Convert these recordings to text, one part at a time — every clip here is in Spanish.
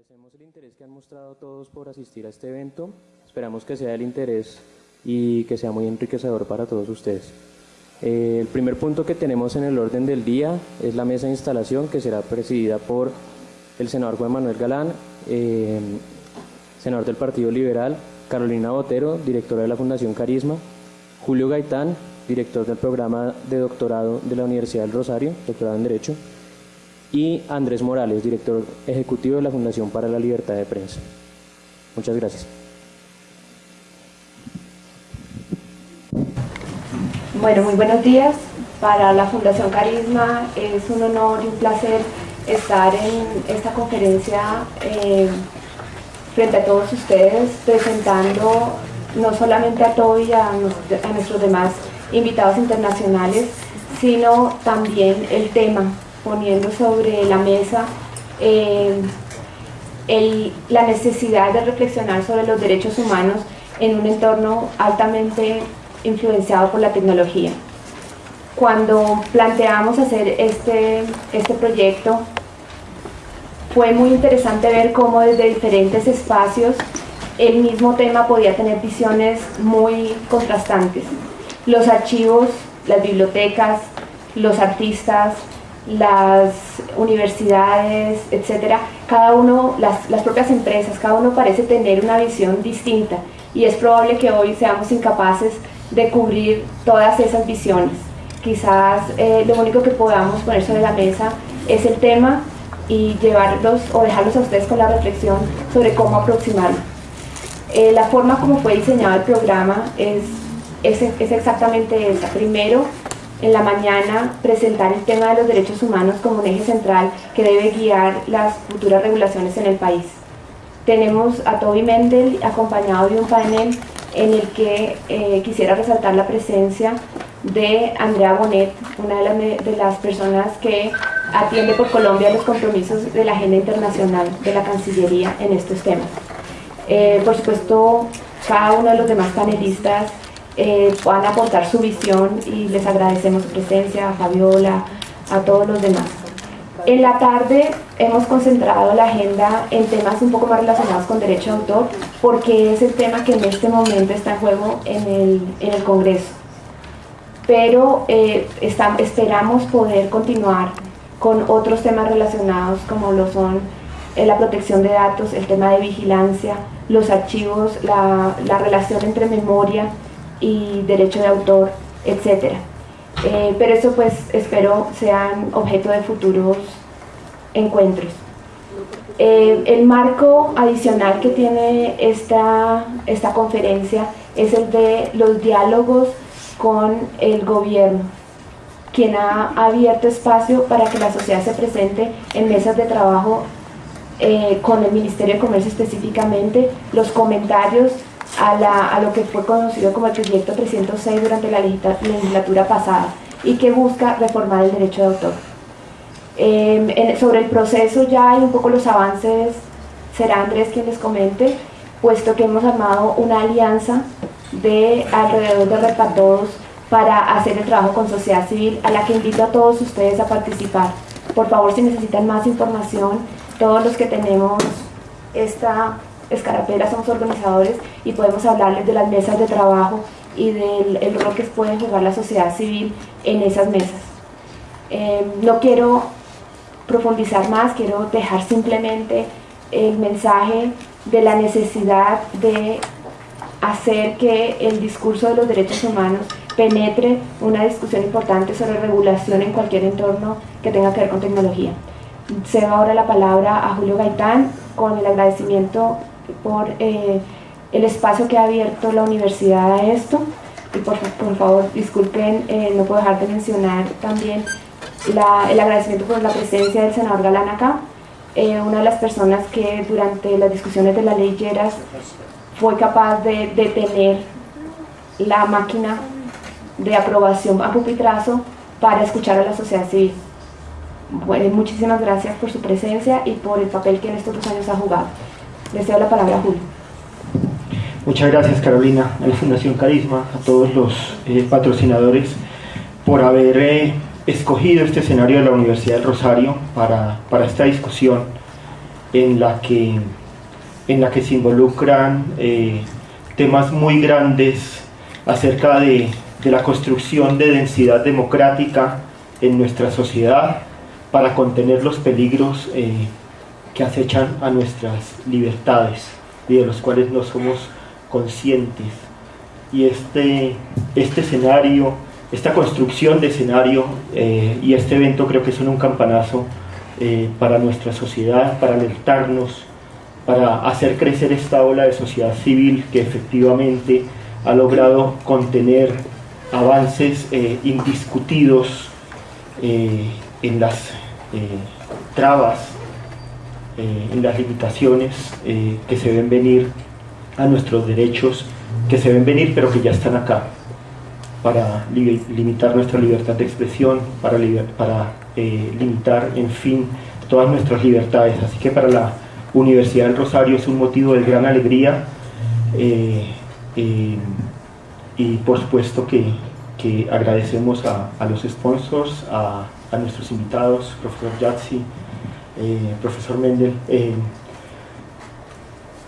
Agradecemos el interés que han mostrado todos por asistir a este evento. Esperamos que sea el interés y que sea muy enriquecedor para todos ustedes. Eh, el primer punto que tenemos en el orden del día es la mesa de instalación que será presidida por el senador Juan Manuel Galán, eh, senador del Partido Liberal, Carolina Botero, directora de la Fundación Carisma, Julio Gaitán, director del programa de doctorado de la Universidad del Rosario, doctorado en Derecho, y Andrés Morales, director ejecutivo de la Fundación para la Libertad de Prensa. Muchas gracias. Bueno, muy buenos días. Para la Fundación Carisma es un honor y un placer estar en esta conferencia eh, frente a todos ustedes presentando no solamente a Toby y a, nuestros demás invitados internacionales, sino también el tema, poniendo sobre la mesa eh, la necesidad de reflexionar sobre los derechos humanos en un entorno altamente influenciado por la tecnología. Cuando planteamos hacer este, este proyecto, fue muy interesante ver cómo desde diferentes espacios el mismo tema podía tener visiones muy contrastantes. Los archivos, las bibliotecas, los artistas, las universidades, etcétera, cada uno, las, las propias empresas, cada uno parece tener una visión distinta y es probable que hoy seamos incapaces de cubrir todas esas visiones. Quizás eh, lo único que podamos poner sobre la mesa es el tema y llevarlos o dejarlos a ustedes con la reflexión sobre cómo aproximarlo. Eh, la forma como fue diseñado el programa es, es, es exactamente esa. Primero, en la mañana presentar el tema de los derechos humanos como un eje central que debe guiar las futuras regulaciones en el país. Tenemos a Toby Mendel acompañado de un panel en el que eh, quisiera resaltar la presencia de Andrea Bonet, una de, las personas que atiende por Colombia los compromisos de la agenda internacional de la Cancillería en estos temas. Eh, por supuesto, cada uno de los demás panelistas eh, van a aportar su visión y les agradecemos su presencia, a Fabiola, a todos los demás. En la tarde hemos concentrado la agenda en temas un poco más relacionados con derecho de autor, porque es el tema que en este momento está en juego en el, en el Congreso. Pero eh, esperamos poder continuar con otros temas relacionados como lo son eh, la protección de datos, el tema de vigilancia, los archivos, la, la relación entre memoria y derecho de autor, etc. Eh, pero eso pues espero sean objeto de futuros encuentros. Eh, el marco adicional que tiene esta, esta conferencia es el de los diálogos con el gobierno, quien ha abierto espacio para que la sociedad se presente en mesas de trabajo eh, con el Ministerio de Comercio específicamente, los comentarios a, lo que fue conocido como el proyecto 306 durante la legislatura pasada y que busca reformar el derecho de autor. Em, sobre el proceso ya hay un poco los avances, será Andrés quien les comente, puesto que hemos armado una alianza de alrededor de Repatodos para hacer el trabajo con sociedad civil, a la que invito a todos ustedes a participar. Por favor, si necesitan más información, todos los que tenemos esta Escarapela somos organizadores y podemos hablarles de las mesas de trabajo y del rol que puede jugar la sociedad civil en esas mesas. Em, no quiero profundizar más, quiero dejar simplemente el mensaje de la necesidad de hacer que el discurso de los derechos humanos penetre una discusión importante sobre regulación en cualquier entorno que tenga que ver con tecnología. Cedo ahora la palabra a Julio Gaitán con el agradecimiento por eh, el espacio que ha abierto la universidad a esto y por, favor disculpen, eh, no puedo dejar de mencionar también el agradecimiento por la presencia del senador Galán acá, eh, una de las personas que durante las discusiones de la ley Lleras fue capaz de detener la máquina de aprobación a pupitrazo para escuchar a la sociedad civil. Bueno, muchísimas gracias por su presencia y por el papel que en estos dos años ha jugado. Le cedo la palabra a Julio. Muchas gracias Carolina, a la Fundación Carisma, a todos los eh, patrocinadores por haber eh, escogido este escenario de la Universidad del Rosario para, para esta discusión en la que, en la que se involucran eh, temas muy grandes acerca de, de la construcción de densidad democrática en nuestra sociedad para contener los peligros que acechan a nuestras libertades y de los cuales no somos conscientes. Y este, este escenario, esta construcción de escenario eh, y este evento creo que son un campanazo eh, para nuestra sociedad, para alertarnos, para hacer crecer esta ola de sociedad civil que efectivamente ha logrado contener avances indiscutidos en las trabas eh, en las limitaciones eh, que se ven venir a nuestros derechos, que se ven venir pero que ya están acá, para limitar nuestra libertad de expresión, para, para eh, limitar, en fin, todas nuestras libertades. Así que para la Universidad del Rosario es un motivo de gran alegría y por supuesto que, que agradecemos a, a, los sponsors, a, a nuestros invitados, profesor Yatsi, eh, profesor Mendel. Eh,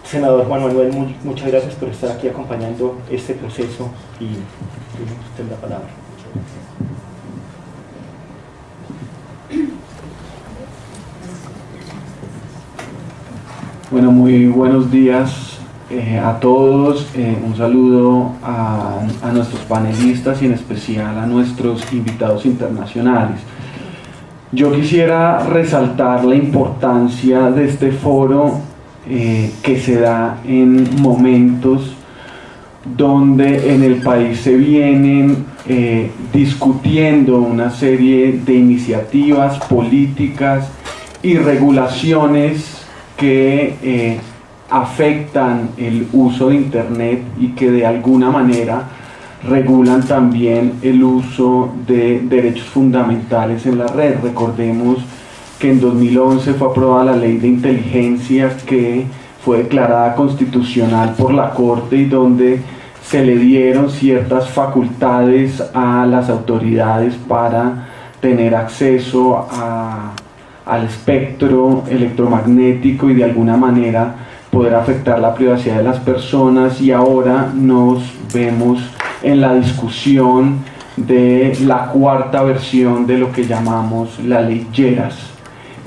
senador Juan Manuel, muchas gracias por estar aquí acompañando este proceso y tiene usted la palabra. Bueno, muy buenos días eh, a todos. un saludo a, a nuestros panelistas y en especial a nuestros invitados internacionales. Yo quisiera resaltar la importancia de este foro eh, que se da en momentos donde en el país se vienen eh, discutiendo una serie de iniciativas políticas y regulaciones que eh, afectan el uso de Internet y que de alguna manera regulan también el uso de derechos fundamentales en la red. Recordemos que en 2011 fue aprobada la ley de inteligencia que fue declarada constitucional por la Corte y donde se le dieron ciertas facultades a las autoridades para tener acceso al espectro electromagnético y de alguna manera poder afectar la privacidad de las personas y ahora nos vemos en la discusión de la cuarta versión de lo que llamamos la ley Lleras.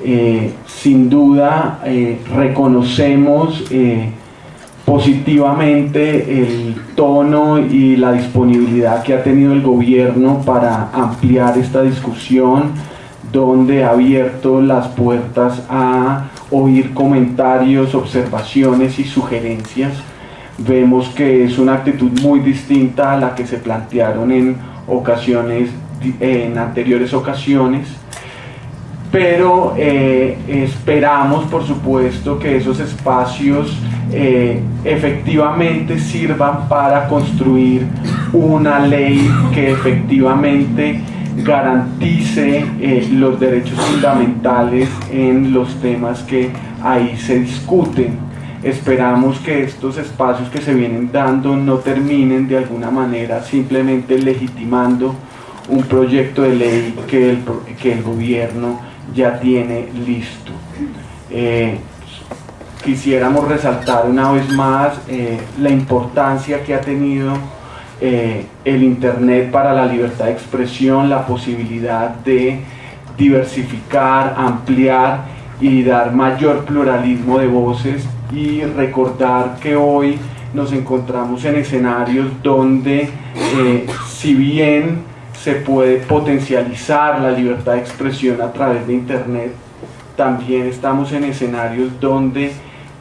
Eh, sin duda eh, reconocemos eh, positivamente el tono y la disponibilidad que ha tenido el gobierno para ampliar esta discusión, donde ha abierto las puertas a oír comentarios, observaciones y sugerencias vemos que es una actitud muy distinta a la que se plantearon en ocasiones en anteriores ocasiones. Pero eh, esperamos por supuesto que esos espacios eh, efectivamente sirvan para construir una ley que efectivamente garantice eh, los derechos fundamentales en los temas que ahí se discuten Esperamos que estos espacios que se vienen dando no terminen de alguna manera simplemente legitimando un proyecto de ley que el, que el gobierno ya tiene listo. Eh, quisiéramos resaltar una vez más eh, la importancia que ha tenido eh, el Internet para la libertad de expresión, la posibilidad de diversificar, ampliar y dar mayor pluralismo de voces y recordar que hoy nos encontramos en escenarios donde eh, si bien se puede potencializar la libertad de expresión a través de Internet, también estamos en escenarios donde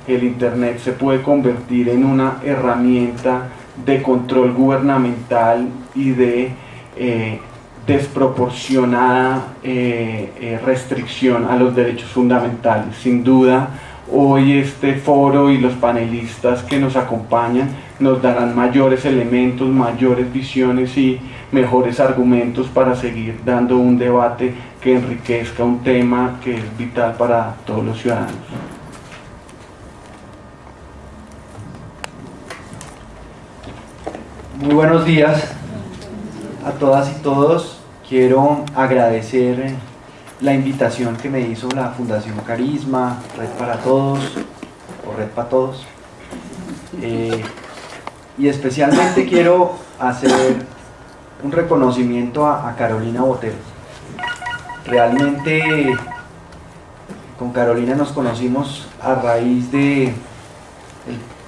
el Internet se puede convertir en una herramienta de control gubernamental y de eh, desproporcionada eh, restricción a los derechos fundamentales. Sin duda, Hoy este foro y los panelistas que nos acompañan nos darán mayores elementos, mayores visiones y mejores argumentos para seguir dando un debate que enriquezca un tema que es vital para todos los ciudadanos. Muy buenos días a todas y todos. Quiero agradecer la invitación que me hizo la Fundación Carisma, Red para Todos, o Red para Todos. Eh, y especialmente quiero hacer un reconocimiento a, Carolina Botero. Realmente con Carolina nos conocimos a raíz de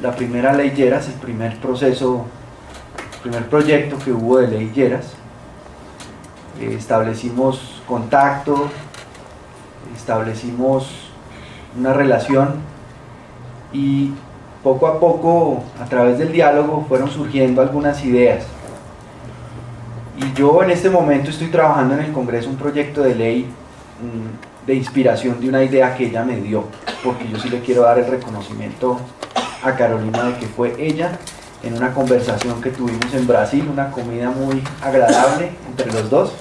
la primera ley Lleras, el primer proceso, el primer proyecto que hubo de ley Lleras. Eh, establecimos contacto, establecimos una relación y poco a poco, a través del diálogo, fueron surgiendo algunas ideas. Y yo en este momento estoy trabajando en el Congreso un proyecto de ley mm, de inspiración de una idea que ella me dio, porque yo sí le quiero dar el reconocimiento a Carolina de que fue ella en una conversación que tuvimos en Brasil, una comida muy agradable entre los dos,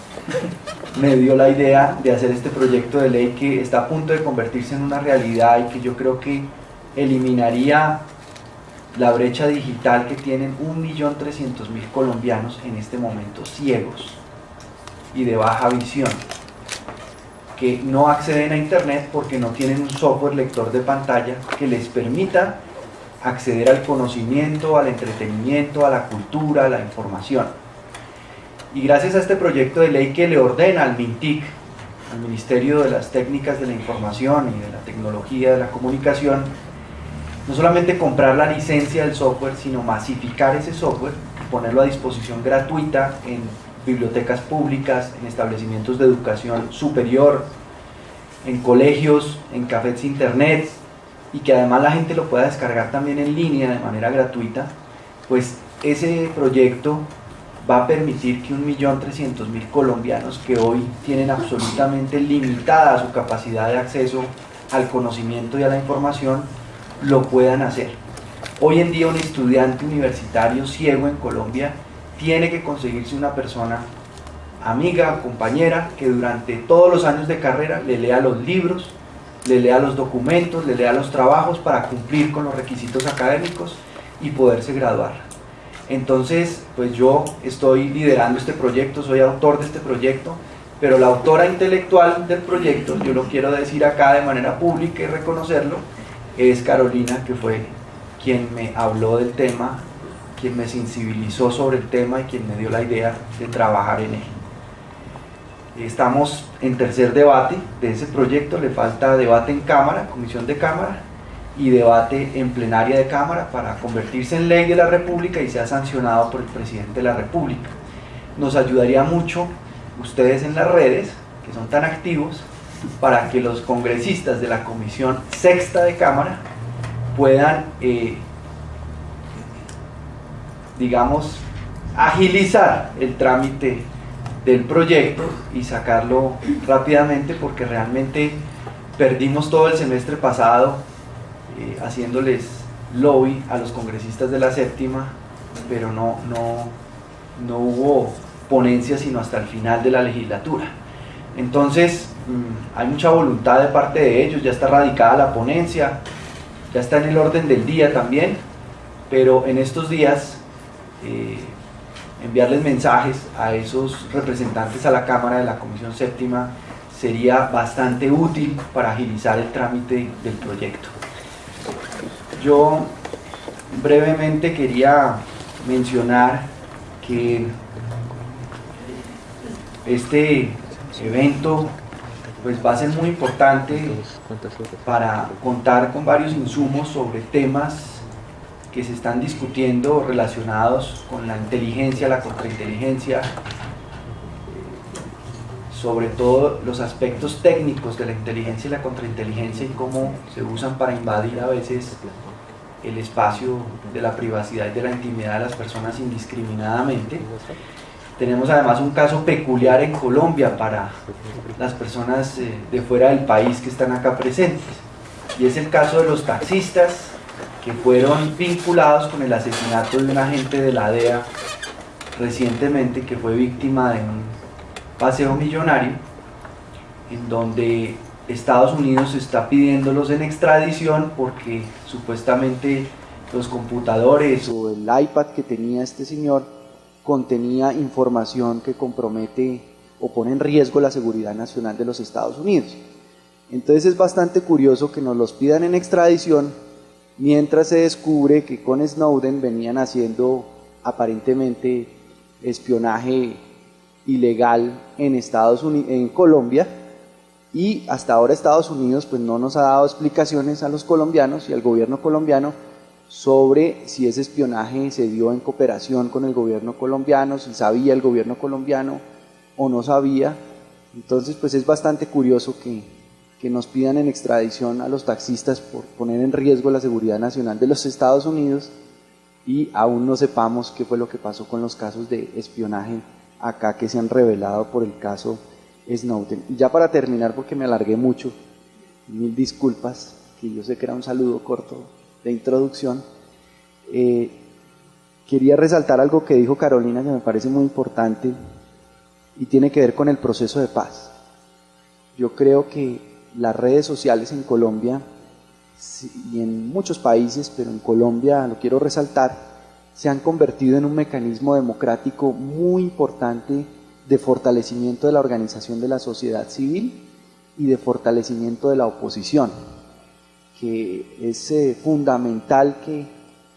me dio la idea de hacer este proyecto de ley que está a punto de convertirse en una realidad y que yo creo que eliminaría la brecha digital que tienen 1.300.000 colombianos en este momento ciegos y de baja visión, que no acceden a Internet porque no tienen un software lector de pantalla que les permita acceder al conocimiento, al entretenimiento, a la cultura, a la información. Y gracias a este proyecto de ley que le ordena al MINTIC, al Ministerio de las Técnicas de la Información y de la Tecnología de la Comunicación, no solamente comprar la licencia del software, sino masificar ese software y ponerlo a disposición gratuita en bibliotecas públicas, en establecimientos de educación superior, en colegios, en cafés internet y que además la gente lo pueda descargar también en línea de manera gratuita, pues ese proyecto va a permitir que 1.300.000 colombianos que hoy tienen absolutamente limitada su capacidad de acceso al conocimiento y a la información, lo puedan hacer. Hoy en día un estudiante universitario ciego en Colombia tiene que conseguirse una persona amiga, compañera, que durante todos los años de carrera le lea los libros, le lea los documentos, le lea los trabajos para cumplir con los requisitos académicos y poderse graduar. Entonces, pues yo estoy liderando este proyecto, soy autor de este proyecto, pero la autora intelectual del proyecto, yo lo quiero decir acá de manera pública y reconocerlo, es Carolina, que fue quien me habló del tema, quien me sensibilizó sobre el tema y quien me dio la idea de trabajar en él. Estamos en tercer debate de ese proyecto, le falta debate en Cámara, Comisión de Cámara, y debate en plenaria de Cámara para convertirse en ley de la República y sea sancionado por el Presidente de la República. Nos ayudaría mucho ustedes en las redes, que son tan activos, para que los congresistas de la Comisión Sexta de Cámara puedan, eh, digamos, agilizar el trámite del proyecto y sacarlo rápidamente porque realmente perdimos todo el semestre pasado eh, haciéndoles lobby a los congresistas de la séptima, pero no, no, no hubo ponencia sino hasta el final de la legislatura. Entonces, mm, hay mucha voluntad de parte de ellos, ya está radicada la ponencia, ya está en el orden del día también, pero en estos días eh, enviarles mensajes a esos representantes a la Cámara de la Comisión Séptima sería bastante útil para agilizar el trámite del proyecto. Yo brevemente quería mencionar que este evento pues va a ser muy importante para contar con varios insumos sobre temas que se están discutiendo relacionados con la inteligencia, la contrainteligencia, sobre todo los aspectos técnicos de la inteligencia y la contrainteligencia y cómo se usan para invadir a veces el espacio de la privacidad y de la intimidad de las personas indiscriminadamente. Tenemos además un caso peculiar en Colombia para las personas eh, de fuera del país que están acá presentes. Y es el caso de los taxistas que fueron vinculados con el asesinato de un agente de la DEA recientemente que fue víctima de un paseo millonario en donde Estados Unidos está pidiéndolos en extradición porque supuestamente los computadores o el iPad que tenía este señor contenía información que compromete o pone en riesgo la seguridad nacional de los Estados Unidos. Entonces es bastante curioso que nos los pidan en extradición mientras se descubre que con Snowden venían haciendo aparentemente espionaje ilegal en Estados Unidos, en Colombia y hasta ahora Estados Unidos pues no nos ha dado explicaciones a los colombianos y al gobierno colombiano sobre si ese espionaje se dio en cooperación con el gobierno colombiano, si sabía el gobierno colombiano o no sabía. Entonces pues es bastante curioso que, que nos pidan en extradición a los taxistas por poner en riesgo la seguridad nacional de los Estados Unidos y aún no sepamos qué fue lo que pasó con los casos de espionaje acá que se han revelado por el caso Snowden. Y ya para terminar, porque me alargué mucho, mil disculpas, que yo sé que era un saludo corto de introducción, eh, quería resaltar algo que dijo Carolina que me parece muy importante y tiene que ver con el proceso de paz. Yo creo que las redes sociales en Colombia y en muchos países, pero en Colombia lo quiero resaltar, se han convertido en un mecanismo democrático muy importante de fortalecimiento de la organización de la sociedad civil y de fortalecimiento de la oposición, que es eh, fundamental que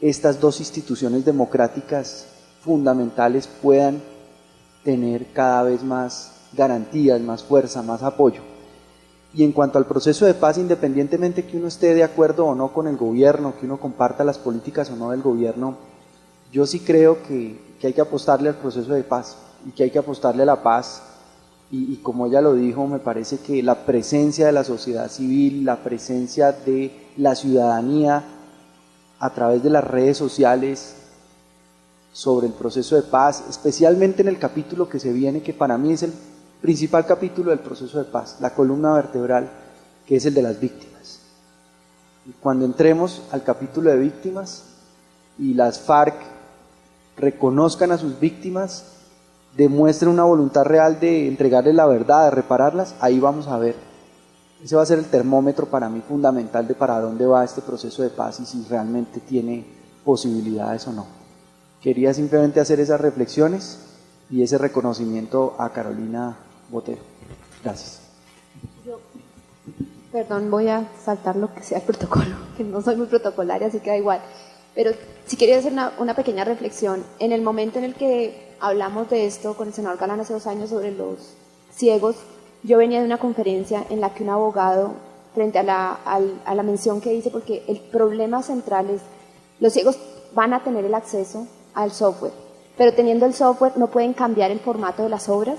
estas dos instituciones democráticas fundamentales puedan tener cada vez más garantías, más fuerza, más apoyo. Y en cuanto al proceso de paz, independientemente que uno esté de acuerdo o no con el gobierno, que uno comparta las políticas o no del gobierno, yo sí creo que, que hay que apostarle al proceso de paz y que hay que apostarle a la paz. Y, y, como ella lo dijo, me parece que la presencia de la sociedad civil, la presencia de la ciudadanía a través de las redes sociales sobre el proceso de paz, especialmente en el capítulo que se viene, que para mí es el principal capítulo del proceso de paz, la columna vertebral, que es el de las víctimas. Y cuando entremos al capítulo de víctimas y las FARC reconozcan a sus víctimas, demuestren una voluntad real de entregarles la verdad, de repararlas, ahí vamos a ver. Ese va a ser el termómetro para mí fundamental de para dónde va este proceso de paz y si realmente tiene posibilidades o no. Quería simplemente hacer esas reflexiones y ese reconocimiento a Carolina Botero. Gracias. Yo, perdón, voy a saltar lo que sea el protocolo, que no soy muy protocolaria, así que da igual. Pero si quería hacer una, una, pequeña reflexión. En el momento en el que hablamos de esto con el senador Galán hace dos años sobre los ciegos, yo venía de una conferencia en la que un abogado, frente a la, a, la mención que dice, porque el problema central es, los ciegos van a tener el acceso al software, pero teniendo el software no pueden cambiar el formato de las obras,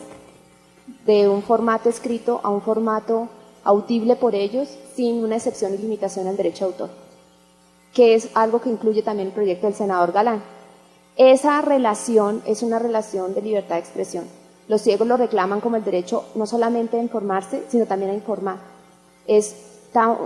de un formato escrito a un formato audible por ellos, sin una excepción y limitación al derecho de autor, que es algo que incluye también el proyecto del senador Galán. Esa relación es una relación de libertad de expresión. Los ciegos lo reclaman como el derecho no solamente a informarse, sino también a informar. Es,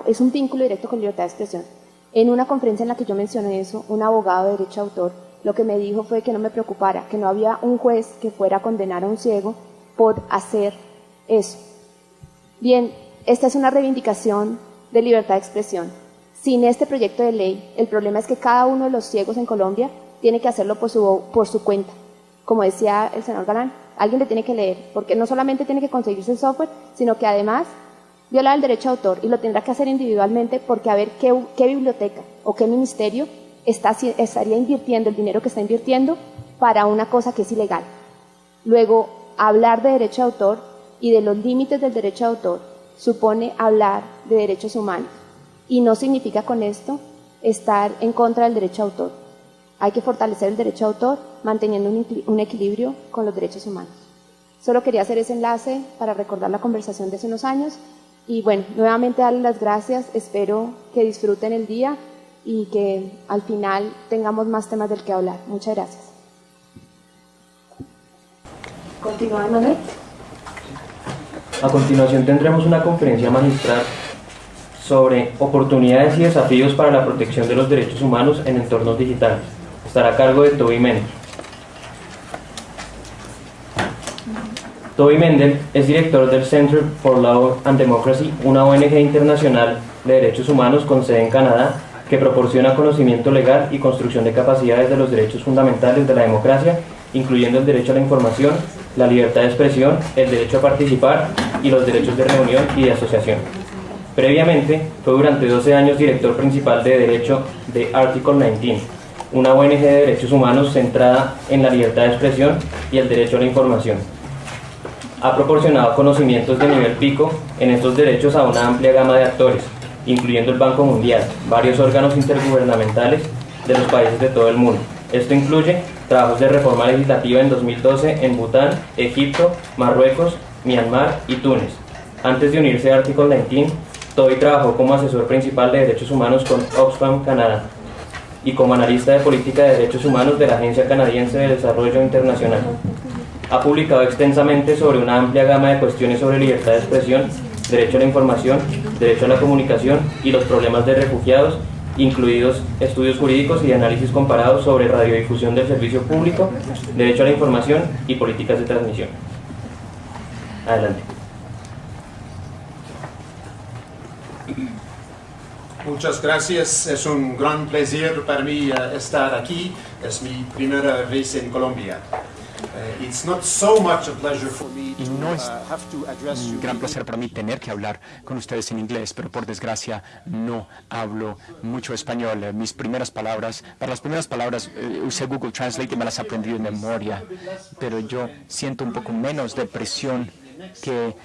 es un vínculo directo con libertad de expresión. En una conferencia en la que yo mencioné eso, un abogado de derecho de autor lo que me dijo fue que no me preocupara, que no había un juez que fuera a condenar a un ciego por hacer eso. Bien, esta es una reivindicación de libertad de expresión. Sin este proyecto de ley, el problema es que cada uno de los ciegos en Colombia tiene que hacerlo por su, por su cuenta. Como decía el senador Galán, alguien le tiene que leer, porque no solamente tiene que conseguirse el software, sino que además viola el derecho de autor y lo tendrá que hacer individualmente porque a ver qué, biblioteca o qué ministerio está, estaría invirtiendo el dinero que está invirtiendo para una cosa que es ilegal. Luego, hablar de derecho de autor y de los límites del derecho de autor supone hablar de derechos humanos. Y no significa con esto estar en contra del derecho de autor. Hay que fortalecer el derecho de autor manteniendo un, un equilibrio con los derechos humanos. Solo quería hacer ese enlace para recordar la conversación de hace unos años y bueno, nuevamente darles las gracias, espero que disfruten el día y que al final tengamos más temas del que hablar. Muchas gracias. Continúa, Manuel. A continuación tendremos una conferencia magistral sobre oportunidades y desafíos para la protección de los derechos humanos en entornos digitales. Estará a cargo de Toby Mendel. Toby Mendel es director del Center for Law and Democracy, una ONG internacional de derechos humanos con sede en Canadá que proporciona conocimiento legal y construcción de capacidades de los derechos fundamentales de la democracia, incluyendo el derecho a la información, la libertad de expresión, el derecho a participar y los derechos de reunión y de asociación. Previamente, fue durante 12 años director principal de Derecho de Article 19, una ONG de derechos humanos centrada en la libertad de expresión y el derecho a la información. Ha proporcionado conocimientos de nivel pico en estos derechos a una amplia gama de actores, incluyendo el Banco Mundial, varios órganos intergubernamentales de los países de todo el mundo. Esto incluye trabajos de reforma legislativa en 2012 en Bután, Egipto, Marruecos, Myanmar y Túnez. Antes de unirse a Article 19, Toby trabajó como asesor principal de derechos humanos con Oxfam Canadá y como analista de política de derechos humanos de la Agencia Canadiense de Desarrollo Internacional. Ha publicado extensamente sobre una amplia gama de cuestiones sobre libertad de expresión, derecho a la información, derecho a la comunicación y los problemas de refugiados, incluidos estudios jurídicos y análisis comparados sobre radiodifusión del servicio público, derecho a la información y políticas de transmisión. Adelante. Muchas gracias, es un gran placer para mí uh, estar aquí, es mi primera vez en Colombia. Uh, it's not so much a pleasure for me Y no es uh, have to address un gran placer para mí tener que hablar con ustedes en inglés, pero por desgracia no hablo mucho español. Eh, Mis primeras palabras, para las primeras palabras eh, usé Google Translate y me las aprendí de memoria, pero yo siento un poco menos de presión que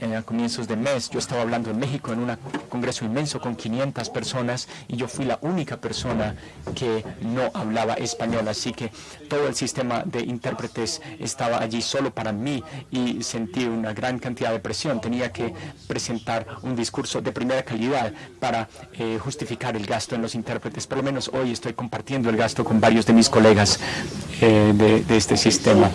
eh, a comienzos de mes. Yo estaba hablando en México en un congreso inmenso con 500 personas y yo fui la única persona que no hablaba español, así que todo el sistema de intérpretes estaba allí solo para mí y sentí una gran cantidad de presión. Tenía que presentar un discurso de primera calidad para eh, justificar el gasto en los intérpretes. Por lo menos hoy estoy compartiendo el gasto con varios de mis colegas eh, de, de este sistema.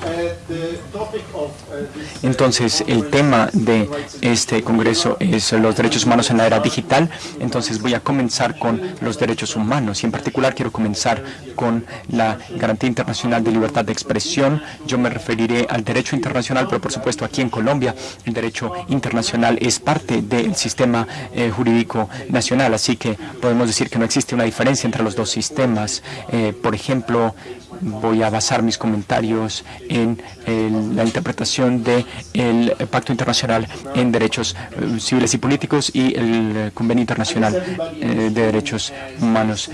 Entonces, el tema de este Congreso es los derechos humanos en la era digital. Entonces, voy a comenzar con los derechos humanos y en particular quiero comenzar con la Garantía Internacional de Libertad de Expresión. Yo me referiré al derecho internacional, pero por supuesto aquí en Colombia el derecho internacional es parte del sistema eh, jurídico nacional, así que podemos decir que no existe una diferencia entre los dos sistemas. Eh, por ejemplo, voy a basar mis comentarios en el- la interpretación del Pacto Internacional en Derechos eh, Civiles y Políticos y el eh, Convenio Internacional eh, de Derechos Humanos.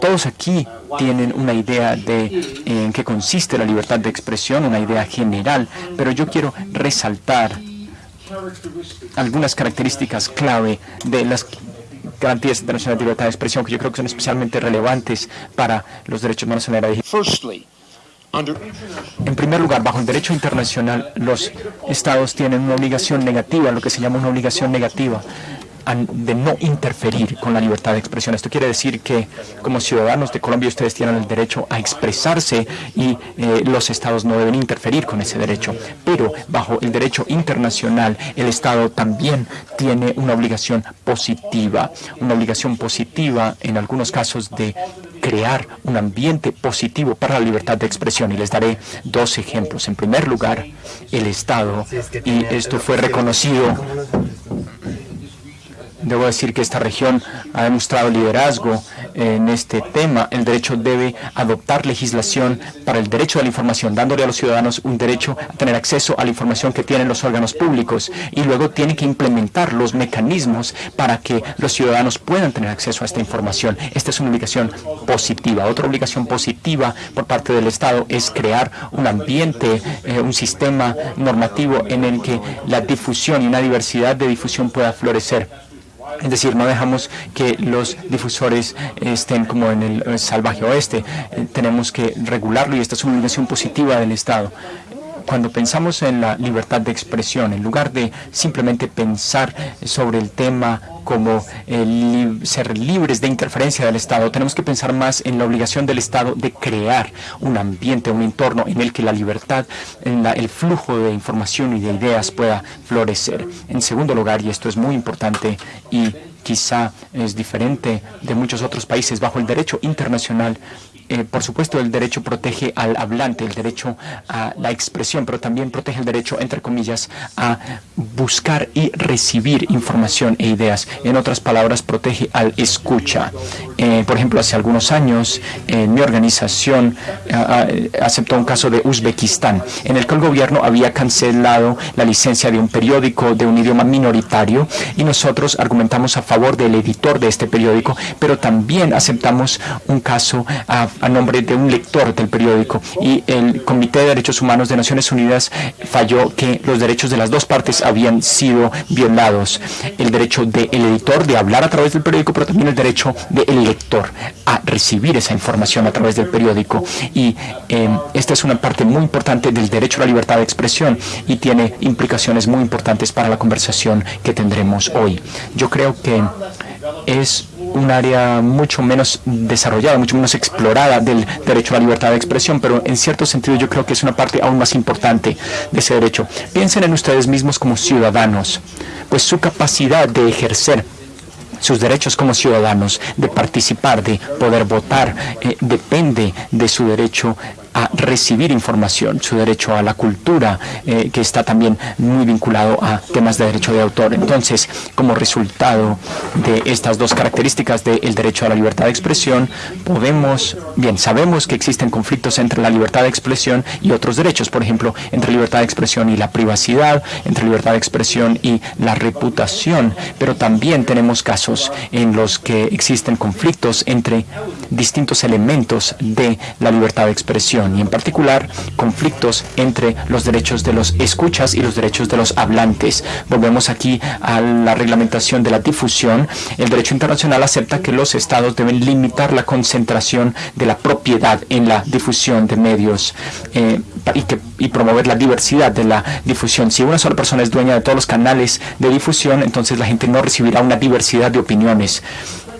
Todos aquí tienen una idea de en qué consiste la libertad de expresión, una idea general, pero yo quiero resaltar algunas características clave de las garantías internacionales de libertad de expresión que yo creo que son especialmente relevantes para los derechos humanos en la era digital. En primer lugar, bajo el derecho internacional, los estados tienen una obligación negativa, lo que se llama una obligación negativa, de no interferir con la libertad de expresión. Esto quiere decir que como ciudadanos de Colombia ustedes tienen el derecho a expresarse y eh, los estados no deben interferir con ese derecho. Pero bajo el derecho internacional, el estado también tiene una obligación positiva, una obligación positiva en algunos casos de crear un ambiente positivo para la libertad de expresión. Y les daré dos ejemplos. En primer lugar, el Estado, y esto fue reconocido Debo decir que esta región ha demostrado liderazgo en este tema. El derecho debe adoptar legislación para el derecho a la información, dándole a los ciudadanos un derecho a tener acceso a la información que tienen los órganos públicos. Y luego tiene que implementar los mecanismos para que los ciudadanos puedan tener acceso a esta información. Esta es una obligación positiva. Otra obligación positiva por parte del Estado es crear un ambiente, eh, un sistema normativo en el que la difusión y una diversidad de difusión pueda florecer. Es decir, no dejamos que los difusores estén como en el eh, salvaje oeste. Eh, Tenemos que regularlo y esta es una obligación positiva del Estado. Cuando pensamos en la libertad de expresión, en lugar de simplemente pensar sobre el tema como eh, ser libres de interferencia del Estado, tenemos que pensar más en la obligación del Estado de crear un ambiente, un entorno en el que la libertad, el flujo de información y de ideas pueda florecer. En segundo lugar, y esto es muy importante y quizá es diferente de muchos otros países. Bajo el derecho internacional eh, por supuesto, el derecho protege al hablante, el derecho a la expresión, pero también protege el derecho, entre comillas, a buscar y recibir información e ideas. En otras palabras, protege al escucha. Eh, por ejemplo, hace algunos años, mi organización aceptó un caso de Uzbekistán, en el que el gobierno había cancelado la licencia de un periódico de un idioma minoritario y nosotros argumentamos a favor del editor de este periódico, pero también aceptamos un caso a a nombre de un lector del periódico y el Comité de Derechos Humanos de Naciones Unidas falló que los derechos de las dos partes habían sido violados. El derecho del editor de hablar a través del periódico, pero también el derecho del lector a recibir esa información a través del periódico. Y eh, esta es una parte muy importante del derecho a la libertad de expresión y tiene implicaciones muy importantes para la conversación que tendremos hoy. Yo creo que es un área mucho menos desarrollada, mucho menos explorada del derecho a la libertad de expresión, pero en cierto sentido yo creo que es una parte aún más importante de ese derecho. Piensen en ustedes mismos como ciudadanos, pues su capacidad de ejercer sus derechos como ciudadanos, de participar, de poder votar, eh, depende de su derecho a recibir información, su derecho a la cultura, eh, que está también muy vinculado a temas de derecho de autor. Entonces, como resultado de estas dos características del derecho a la libertad de expresión, podemos, bien, sabemos que existen conflictos entre la libertad de expresión y otros derechos, por ejemplo, entre libertad de expresión y la privacidad, entre libertad de expresión y la reputación, pero también tenemos casos en los que existen conflictos entre distintos elementos de la libertad de expresión y en particular conflictos entre los derechos de los escuchas y los derechos de los hablantes. Volvemos aquí a la reglamentación de la difusión. El derecho internacional acepta que los estados deben limitar la concentración de la propiedad en la difusión de medios eh, y, promover la diversidad de la difusión. Si una sola persona es dueña de todos los canales de difusión, entonces la gente no recibirá una diversidad de opiniones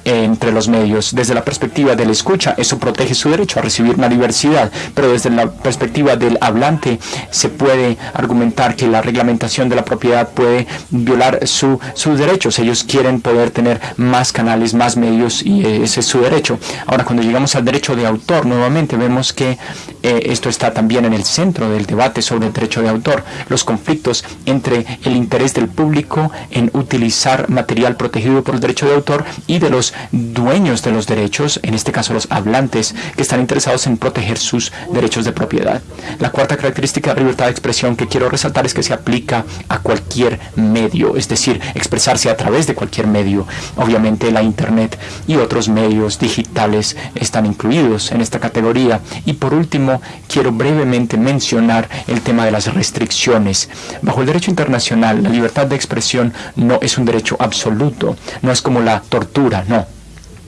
entre los medios. Desde la perspectiva del escucha, eso protege su derecho a recibir una diversidad, pero desde la perspectiva del hablante se puede argumentar que la reglamentación de la propiedad puede violar su, sus derechos. Ellos quieren poder tener más canales, más medios y ese es su derecho. Ahora, cuando llegamos al derecho de autor, nuevamente vemos que eh, esto está también en el centro del debate sobre el derecho de autor. Los conflictos entre el interés del público en utilizar material protegido por el derecho de autor y de los dueños de los derechos, en este caso los hablantes, que están interesados en proteger sus derechos de propiedad. La cuarta característica de libertad de expresión que quiero resaltar es que se aplica a cualquier medio, es decir, expresarse a través de cualquier medio. Obviamente la Internet y otros medios digitales están incluidos en esta categoría. Y por último, quiero brevemente mencionar el tema de las restricciones. Bajo el derecho internacional, la libertad de expresión no es un derecho absoluto, no es como la tortura, no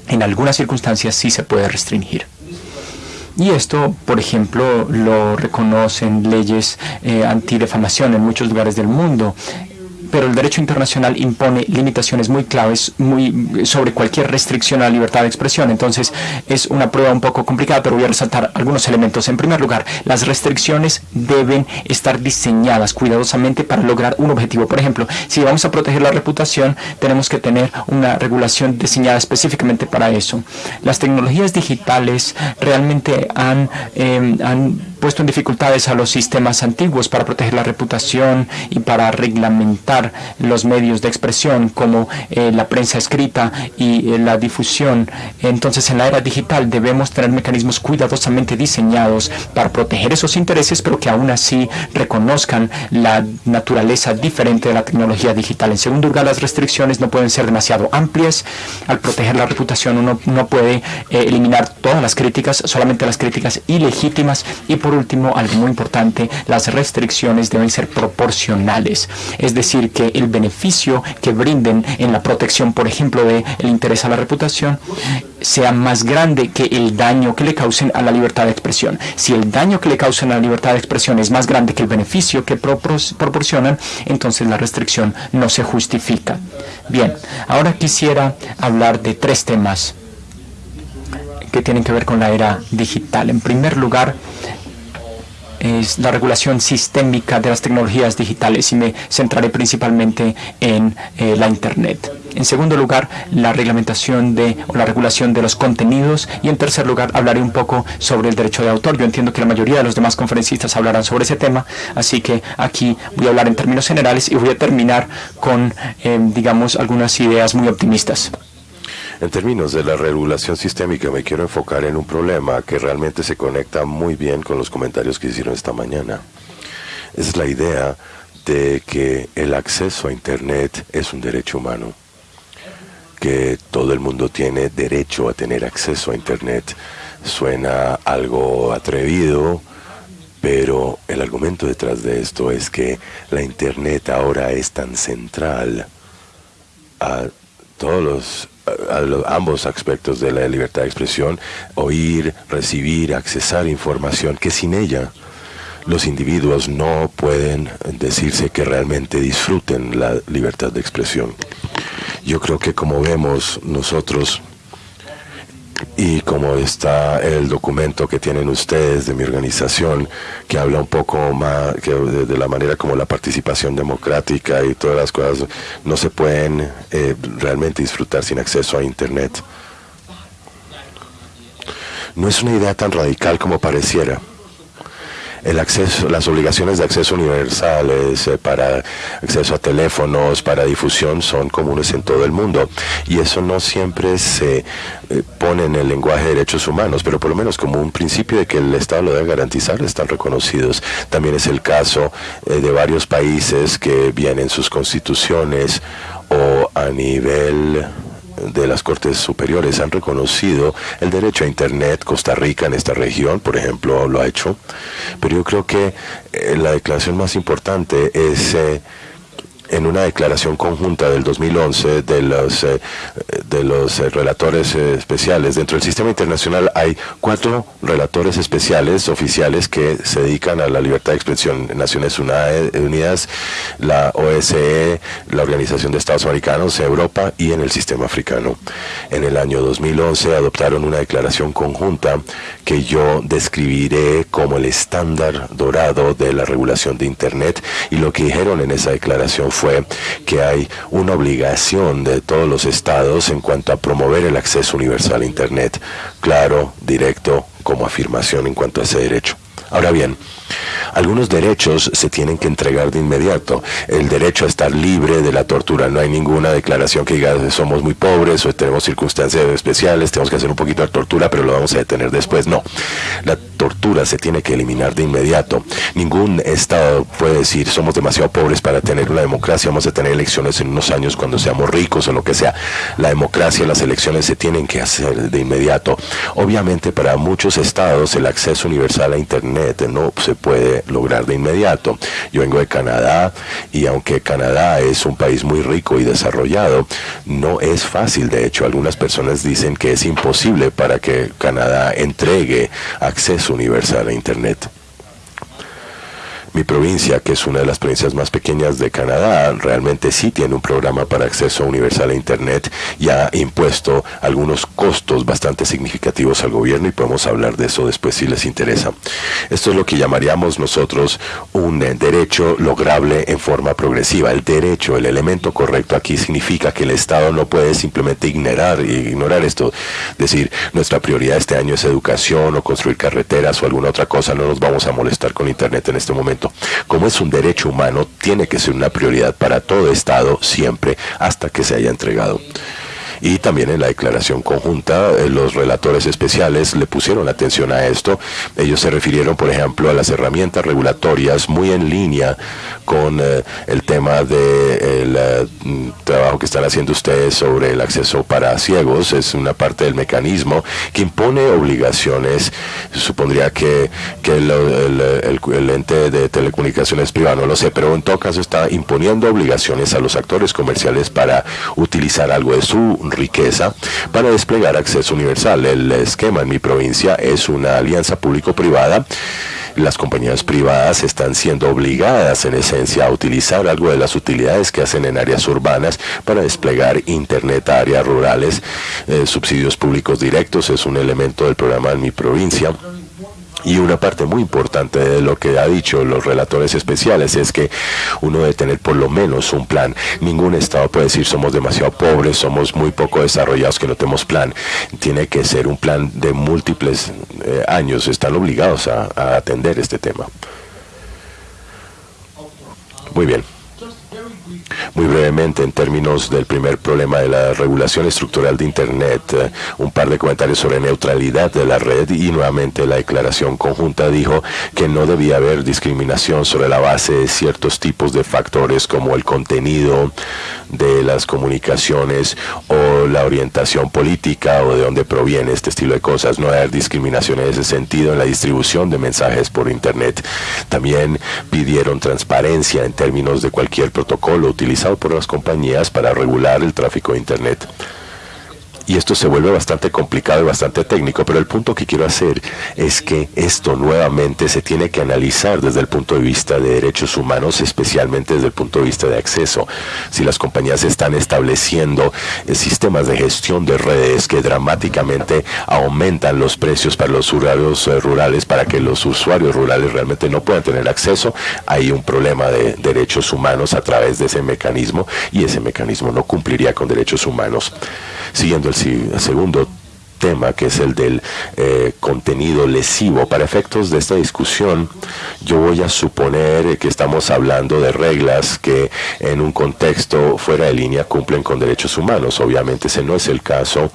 en algunas circunstancias sí se puede restringir. Y esto, por ejemplo, lo reconocen leyes eh, antidefamación en muchos lugares del mundo pero el derecho internacional impone limitaciones muy claves muy sobre cualquier restricción a la libertad de expresión. Entonces es una prueba un poco complicada, pero voy a resaltar algunos elementos. En primer lugar, las restricciones deben estar diseñadas cuidadosamente para lograr un objetivo. Por ejemplo, si vamos a proteger la reputación, tenemos que tener una regulación diseñada específicamente para eso. Las tecnologías digitales realmente han, eh, han puesto en dificultades a los sistemas antiguos para proteger la reputación y para reglamentar los medios de expresión como eh, la prensa escrita y eh, la difusión. Entonces en la era digital debemos tener mecanismos cuidadosamente diseñados para proteger esos intereses, pero que aún así reconozcan la naturaleza diferente de la tecnología digital. En segundo lugar, las restricciones no pueden ser demasiado amplias. Al proteger la reputación uno no puede eh, eliminar todas las críticas, solamente las críticas ilegítimas y por último, algo muy importante, las restricciones deben ser proporcionales. Es decir, que el beneficio que brinden en la protección, por ejemplo, del interés a la reputación, sea más grande que el daño que le causen a la libertad de expresión. Si el daño que le causen a la libertad de expresión es más grande que el beneficio que proporcionan, entonces la restricción no se justifica. Bien, ahora quisiera hablar de tres temas que tienen que ver con la era digital. En primer lugar, es la regulación sistémica de las tecnologías digitales y me centraré principalmente en eh, la Internet. En segundo lugar, la reglamentación de o la regulación de los contenidos y en tercer lugar hablaré un poco sobre el derecho de autor. Yo entiendo que la mayoría de los demás conferencistas hablarán sobre ese tema, así que aquí voy a hablar en términos generales y voy a terminar con, eh, digamos, algunas ideas muy optimistas. En términos de la regulación sistémica, me quiero enfocar en un problema que realmente se conecta muy bien con los comentarios que hicieron esta mañana. Es la idea de que el acceso a Internet es un derecho humano, que todo el mundo tiene derecho a tener acceso a Internet. Suena algo atrevido, pero el argumento detrás de esto es que la Internet ahora es tan central a todos los a, ambos aspectos de la libertad de expresión, oír, recibir, accesar información, que sin ella los individuos no pueden decirse que realmente disfruten la libertad de expresión. Yo creo que como vemos nosotros y como está el documento que tienen ustedes de mi organización, que habla un poco más de, la manera como la participación democrática y todas las cosas no se pueden eh, realmente disfrutar sin acceso a Internet. No es una idea tan radical como pareciera el acceso, las obligaciones de acceso universales eh, para acceso a teléfonos, para difusión, son comunes en todo el mundo. Y eso no siempre se eh, pone en el lenguaje de derechos humanos, pero por lo menos como un principio de que el Estado lo debe garantizar, están reconocidos. También es el caso eh, de varios países que vienen sus constituciones o a nivel de las Cortes Superiores han reconocido el derecho a Internet. Costa Rica en esta región, por ejemplo, lo ha hecho. Pero yo creo que eh, la declaración más importante es... Eh, en una declaración conjunta del 2011 de los, eh, de los eh, relatores eh, especiales. Dentro del sistema internacional hay cuatro relatores especiales oficiales que se dedican a la libertad de expresión. Naciones Unidas, la OSCE, la Organización de Estados Americanos, Europa y en el sistema africano. En el año 2011 adoptaron una declaración conjunta que yo describiré como el estándar dorado de la regulación de Internet y lo que dijeron en esa declaración fue que hay una obligación de todos los estados en cuanto a promover el acceso universal a Internet, claro, directo, como afirmación en cuanto a ese derecho. Ahora bien, algunos derechos se tienen que entregar de inmediato. El derecho a estar libre de la tortura. No hay ninguna declaración que diga somos muy pobres o tenemos circunstancias especiales, tenemos que hacer un poquito de tortura, pero lo vamos a detener después. No, la tortura se tiene que eliminar de inmediato. Ningún Estado puede decir somos demasiado pobres para tener una democracia, vamos a tener elecciones en unos años cuando seamos ricos o lo que sea. La democracia, las elecciones se tienen que hacer de inmediato. Obviamente para muchos estados el acceso universal a Internet no se puede lograr de inmediato. Yo vengo de Canadá y aunque Canadá es un país muy rico y desarrollado, no es fácil. De hecho, algunas personas dicen que es imposible para que Canadá entregue acceso universal a Internet. Mi provincia, que es una de las provincias más pequeñas de Canadá, realmente sí tiene un programa para acceso universal a Internet y ha impuesto algunos costos bastante significativos al gobierno y podemos hablar de eso después si les interesa. Esto es lo que llamaríamos nosotros un derecho lograble en forma progresiva. El derecho, el elemento correcto aquí significa que el Estado no puede simplemente ignorar, ignorar esto, decir nuestra prioridad este año es educación o construir carreteras o alguna otra cosa, no nos vamos a molestar con Internet en este momento como es un derecho humano, tiene que ser una prioridad para todo Estado siempre hasta que se haya entregado y también en la declaración conjunta eh, los relatores especiales le pusieron atención a esto. Ellos se refirieron, por ejemplo, a las herramientas regulatorias muy en línea con eh, el tema del de eh, mm, trabajo que están haciendo ustedes sobre el acceso para ciegos. Es una parte del mecanismo que impone obligaciones. Supondría que, el, el ente de telecomunicaciones privado, no lo sé, pero en todo caso está imponiendo obligaciones a los actores comerciales para utilizar algo de su riqueza para desplegar acceso universal. El esquema en mi provincia es una alianza público-privada las compañías privadas están siendo obligadas en esencia a utilizar algo de las utilidades que hacen en áreas urbanas para desplegar Internet a áreas rurales. Eh, subsidios públicos directos es un elemento del programa en mi provincia Y una parte muy importante de lo que ha dicho los relatores especiales es que uno debe tener por lo menos un plan. Ningún Estado puede decir somos demasiado pobres, somos muy poco desarrollados que no tenemos plan. Tiene que ser un plan de múltiples eh, años. Están obligados a atender este tema. Muy bien. Muy brevemente, en términos del primer problema de la regulación estructural de Internet, eh, un par de comentarios sobre neutralidad de la red y nuevamente la declaración conjunta dijo que no debía haber discriminación sobre la base de ciertos tipos de factores como el contenido de las comunicaciones o la orientación política o de dónde proviene este estilo de cosas. No haber discriminación en ese sentido en la distribución de mensajes por Internet. También pidieron transparencia en términos de cualquier protocolo utilizado por las compañías para regular el tráfico de Internet y esto se vuelve bastante complicado y bastante técnico, pero el punto que quiero hacer es que esto nuevamente se tiene que analizar desde el punto de vista de derechos humanos, especialmente desde el punto de vista de acceso. Si las compañías están estableciendo eh, sistemas de gestión de redes que dramáticamente aumentan los precios para los usuarios eh, rurales, para que los usuarios rurales realmente no puedan tener acceso, hay un problema de derechos humanos a través de ese mecanismo y ese mecanismo no cumpliría con derechos humanos. Siguiendo el segundo tema, que es el del eh, contenido lesivo. Para efectos de esta discusión, yo voy a suponer que estamos hablando de reglas que en un contexto fuera de línea cumplen con derechos humanos. Obviamente ese no es el caso,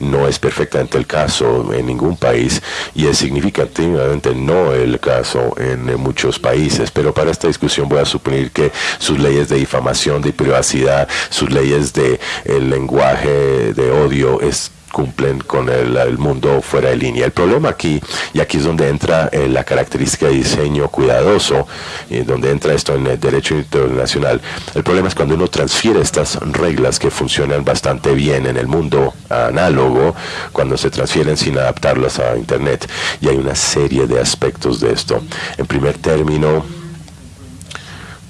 no es perfectamente el caso en ningún país y es significativamente no el caso en muchos países. Pero para esta discusión voy a suponer que sus leyes de difamación, de privacidad, sus leyes de el lenguaje de odio es cumplen con el, mundo fuera de línea. El problema aquí, y aquí es donde entra eh, la característica de diseño cuidadoso, y donde entra esto en el derecho internacional, el problema es cuando uno transfiere estas reglas que funcionan bastante bien en el mundo análogo, cuando se transfieren sin adaptarlas a Internet. Y hay una serie de aspectos de esto. En primer término,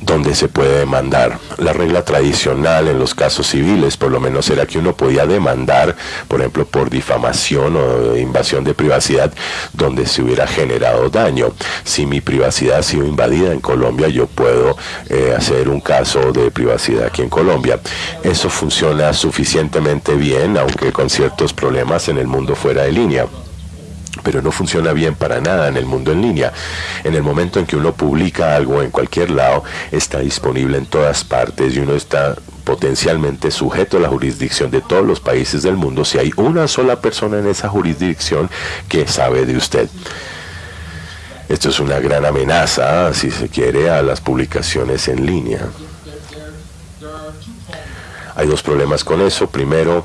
donde se puede demandar. La regla tradicional en los casos civiles, por lo menos, era que uno podía demandar, por ejemplo, por difamación o invasión de privacidad, donde se hubiera generado daño. Si mi privacidad ha sido invadida en Colombia, yo puedo eh, hacer un caso de privacidad aquí en Colombia. Eso funciona suficientemente bien, aunque con ciertos problemas en el mundo fuera de línea pero no funciona bien para nada en el mundo en línea. En el momento en que uno publica algo en cualquier lado, está disponible en todas partes y uno está potencialmente sujeto a la jurisdicción de todos los países del mundo si hay una sola persona en esa jurisdicción que sabe de usted. Esto es una gran amenaza, si se quiere, a las publicaciones en línea. Hay dos problemas con eso. Primero,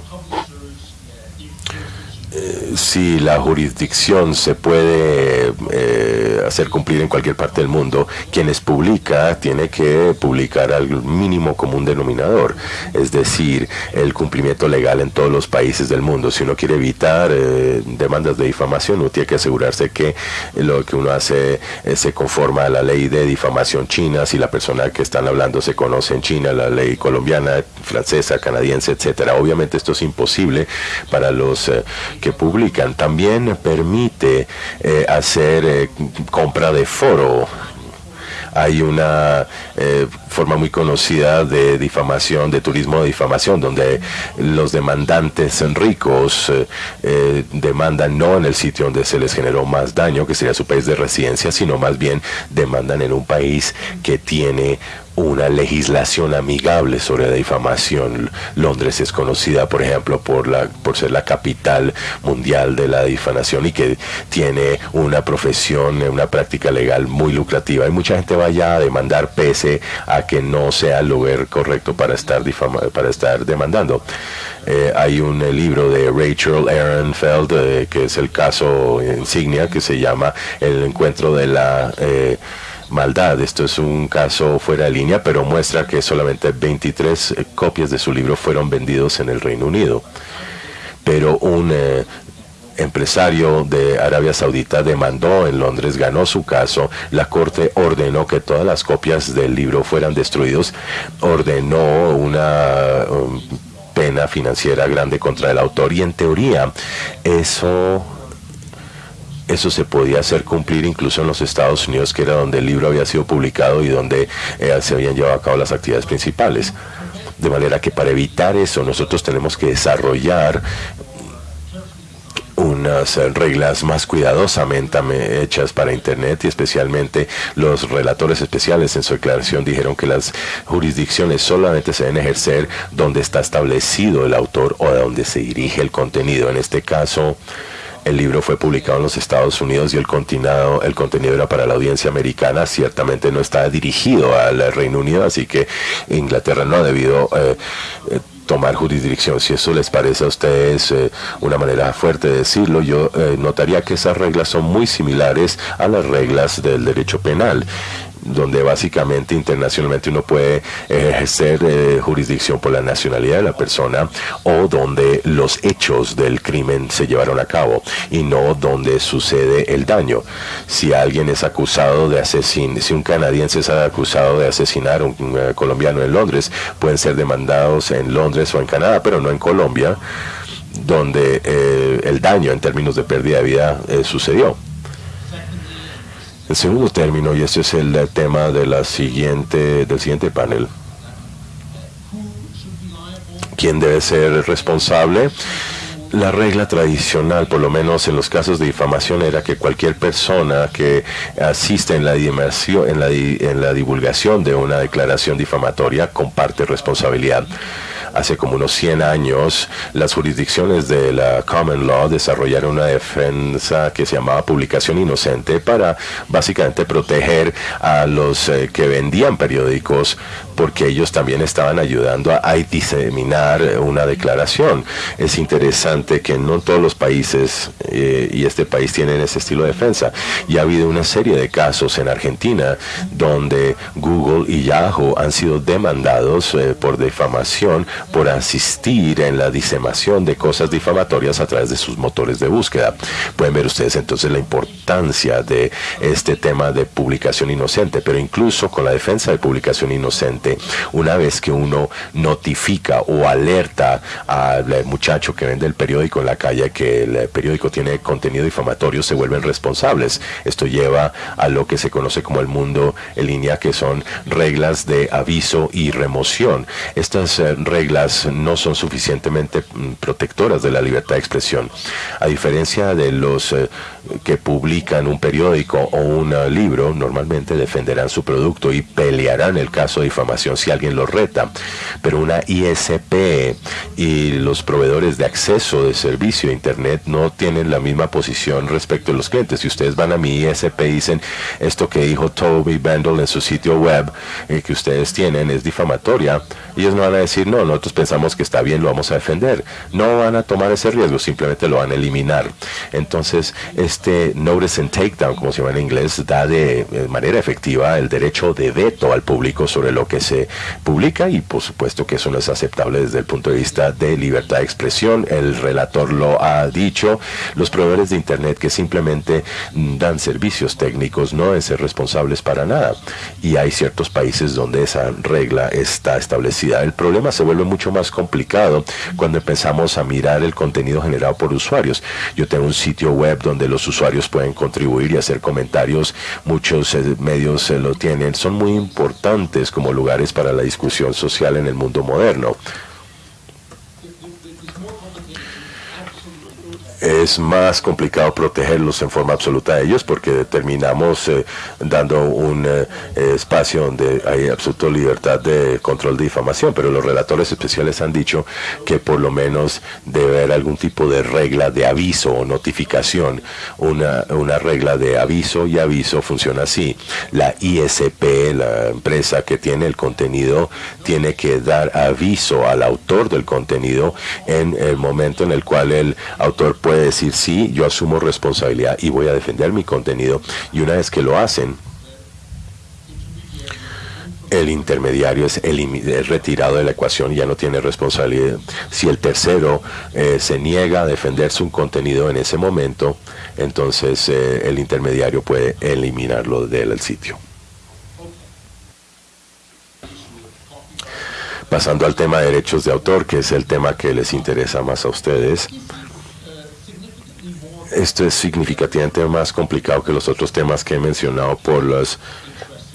si la jurisdicción se puede eh, hacer cumplir en cualquier parte del mundo, quienes publica tiene que publicar al mínimo común denominador, es decir, el cumplimiento legal en todos los países del mundo. Si uno quiere evitar eh, demandas de difamación, uno tiene que asegurarse que lo que uno hace eh, se conforma a la ley de difamación china, si la persona que están hablando se conoce en China, la ley colombiana, francesa, canadiense, etcétera. Obviamente esto es imposible para los que publican también permite eh, hacer eh, compra de foro. Hay una eh, forma muy conocida de difamación, de turismo de difamación, donde los demandantes ricos demandan no en el sitio donde se les generó más daño, que sería su país de residencia, sino más bien demandan en un país que tiene una legislación amigable sobre la difamación. Londres es conocida, por ejemplo, por, la, por ser la capital mundial de la difamación y que tiene una profesión, una práctica legal muy lucrativa. Y mucha gente vaya a demandar pese a que no sea el lugar correcto para estar, difama, para estar demandando. Eh, hay un eh, libro de Rachel Ehrenfeld, eh, que es el caso insignia, que se llama El encuentro de la maldad. Esto es un caso fuera de línea, pero muestra que solamente 23 eh, copias de su libro fueron vendidos en el Reino Unido. Pero un eh, empresario de Arabia Saudita demandó en Londres, ganó su caso, la corte ordenó que todas las copias del libro fueran destruidos, ordenó una um, pena financiera grande contra el autor y en teoría eso eso se podía hacer cumplir incluso en los Estados Unidos, que era donde el libro había sido publicado y donde eh, se habían llevado a cabo las actividades principales. De manera que para evitar eso nosotros tenemos que desarrollar unas reglas más cuidadosamente hechas para Internet y especialmente los relatores especiales en su declaración dijeron que las jurisdicciones solamente se deben ejercer donde está establecido el autor o de donde se dirige el contenido. En este caso, el libro fue publicado en los Estados Unidos y el contenido, el contenido era para la audiencia americana. Ciertamente no está dirigido al Reino Unido, así que Inglaterra no ha debido eh, eh, tomar jurisdicción. Si eso les parece a ustedes eh, una manera fuerte de decirlo, yo notaría que esas reglas son muy similares a las reglas del derecho penal donde básicamente internacionalmente uno puede ejercer eh, jurisdicción por la nacionalidad de la persona o donde los hechos del crimen se llevaron a cabo y no donde sucede el daño. Si alguien es acusado de asesinar, si un canadiense es acusado de asesinar a un eh, colombiano en Londres, pueden ser demandados en Londres o en Canadá, pero no en Colombia, donde eh, el daño en términos de pérdida de vida sucedió. El segundo término, y este es el tema de la siguiente, del siguiente panel. ¿Quién debe ser responsable? La regla tradicional, por lo menos en los casos de difamación, era que cualquier persona que asiste en la, en en la divulgación de una declaración difamatoria comparte responsabilidad hace como unos 100 años, las jurisdicciones de la Common Law desarrollaron una defensa que se llamaba publicación inocente para básicamente proteger a los eh, que vendían periódicos porque ellos también estaban ayudando a, diseminar una declaración. Es interesante que no todos los países, eh, y este país tienen ese estilo de defensa, y ha habido una serie de casos en Argentina donde Google y Yahoo han sido demandados eh, por difamación por asistir en la disemación de cosas difamatorias a través de sus motores de búsqueda. Pueden ver ustedes entonces la importancia de este tema de publicación inocente, pero incluso con la defensa de publicación inocente, una vez que uno notifica o alerta al muchacho que vende el periódico en la calle que el periódico tiene contenido difamatorio, se vuelven responsables. Esto lleva a lo que se conoce como el mundo en línea, que son reglas de aviso y remoción. Estas eh, reglas no son suficientemente mm, protectoras de la libertad de expresión. A diferencia de los eh, que publican un periódico o un eh, libro, normalmente defenderán su producto y pelearán el caso de si alguien los reta. Pero una ISP y los proveedores de acceso de servicio a Internet no tienen la misma posición respecto a los clientes. Si ustedes van a mi ISP y dicen esto que dijo Toby Bandel en su sitio web eh, que ustedes tienen es difamatoria, ellos no van a decir no, no nosotros pensamos que está bien, lo vamos a defender. No van a tomar ese riesgo, simplemente lo van a eliminar. Entonces, este notice and takedown, como se llama en inglés, da de, manera efectiva el derecho de veto al público sobre lo que se publica y por supuesto que eso no es aceptable desde el punto de vista de libertad de expresión. El relator lo ha dicho. Los proveedores de Internet que simplemente dan servicios técnicos no deben ser responsables para nada. Y hay ciertos países donde esa regla está establecida. El problema se vuelve mucho más complicado cuando empezamos a mirar el contenido generado por usuarios. Yo tengo un sitio web donde los usuarios pueden contribuir y hacer comentarios, muchos eh, medios se lo tienen, son muy importantes como para la discusión social en el mundo moderno. Es más complicado protegerlos en forma absoluta a ellos porque terminamos eh, dando un eh, espacio donde hay absoluta libertad de control de difamación, pero los relatores especiales han dicho que por lo menos debe haber algún tipo de regla de aviso o notificación. Una, una regla de aviso y aviso funciona así. La ISP, la empresa que tiene el contenido, tiene que dar aviso al autor del contenido en el momento en el cual el autor puede puede decir, sí, yo asumo responsabilidad y voy a defender mi contenido. Y una vez que lo hacen, el intermediario es, retirado de la ecuación y ya no tiene responsabilidad. Si el tercero eh, se niega a defender su contenido en ese momento, entonces eh, el intermediario puede eliminarlo del sitio. Pasando al tema de derechos de autor, que es el tema que les interesa más a ustedes esto es significativamente más complicado que los otros temas que he mencionado por los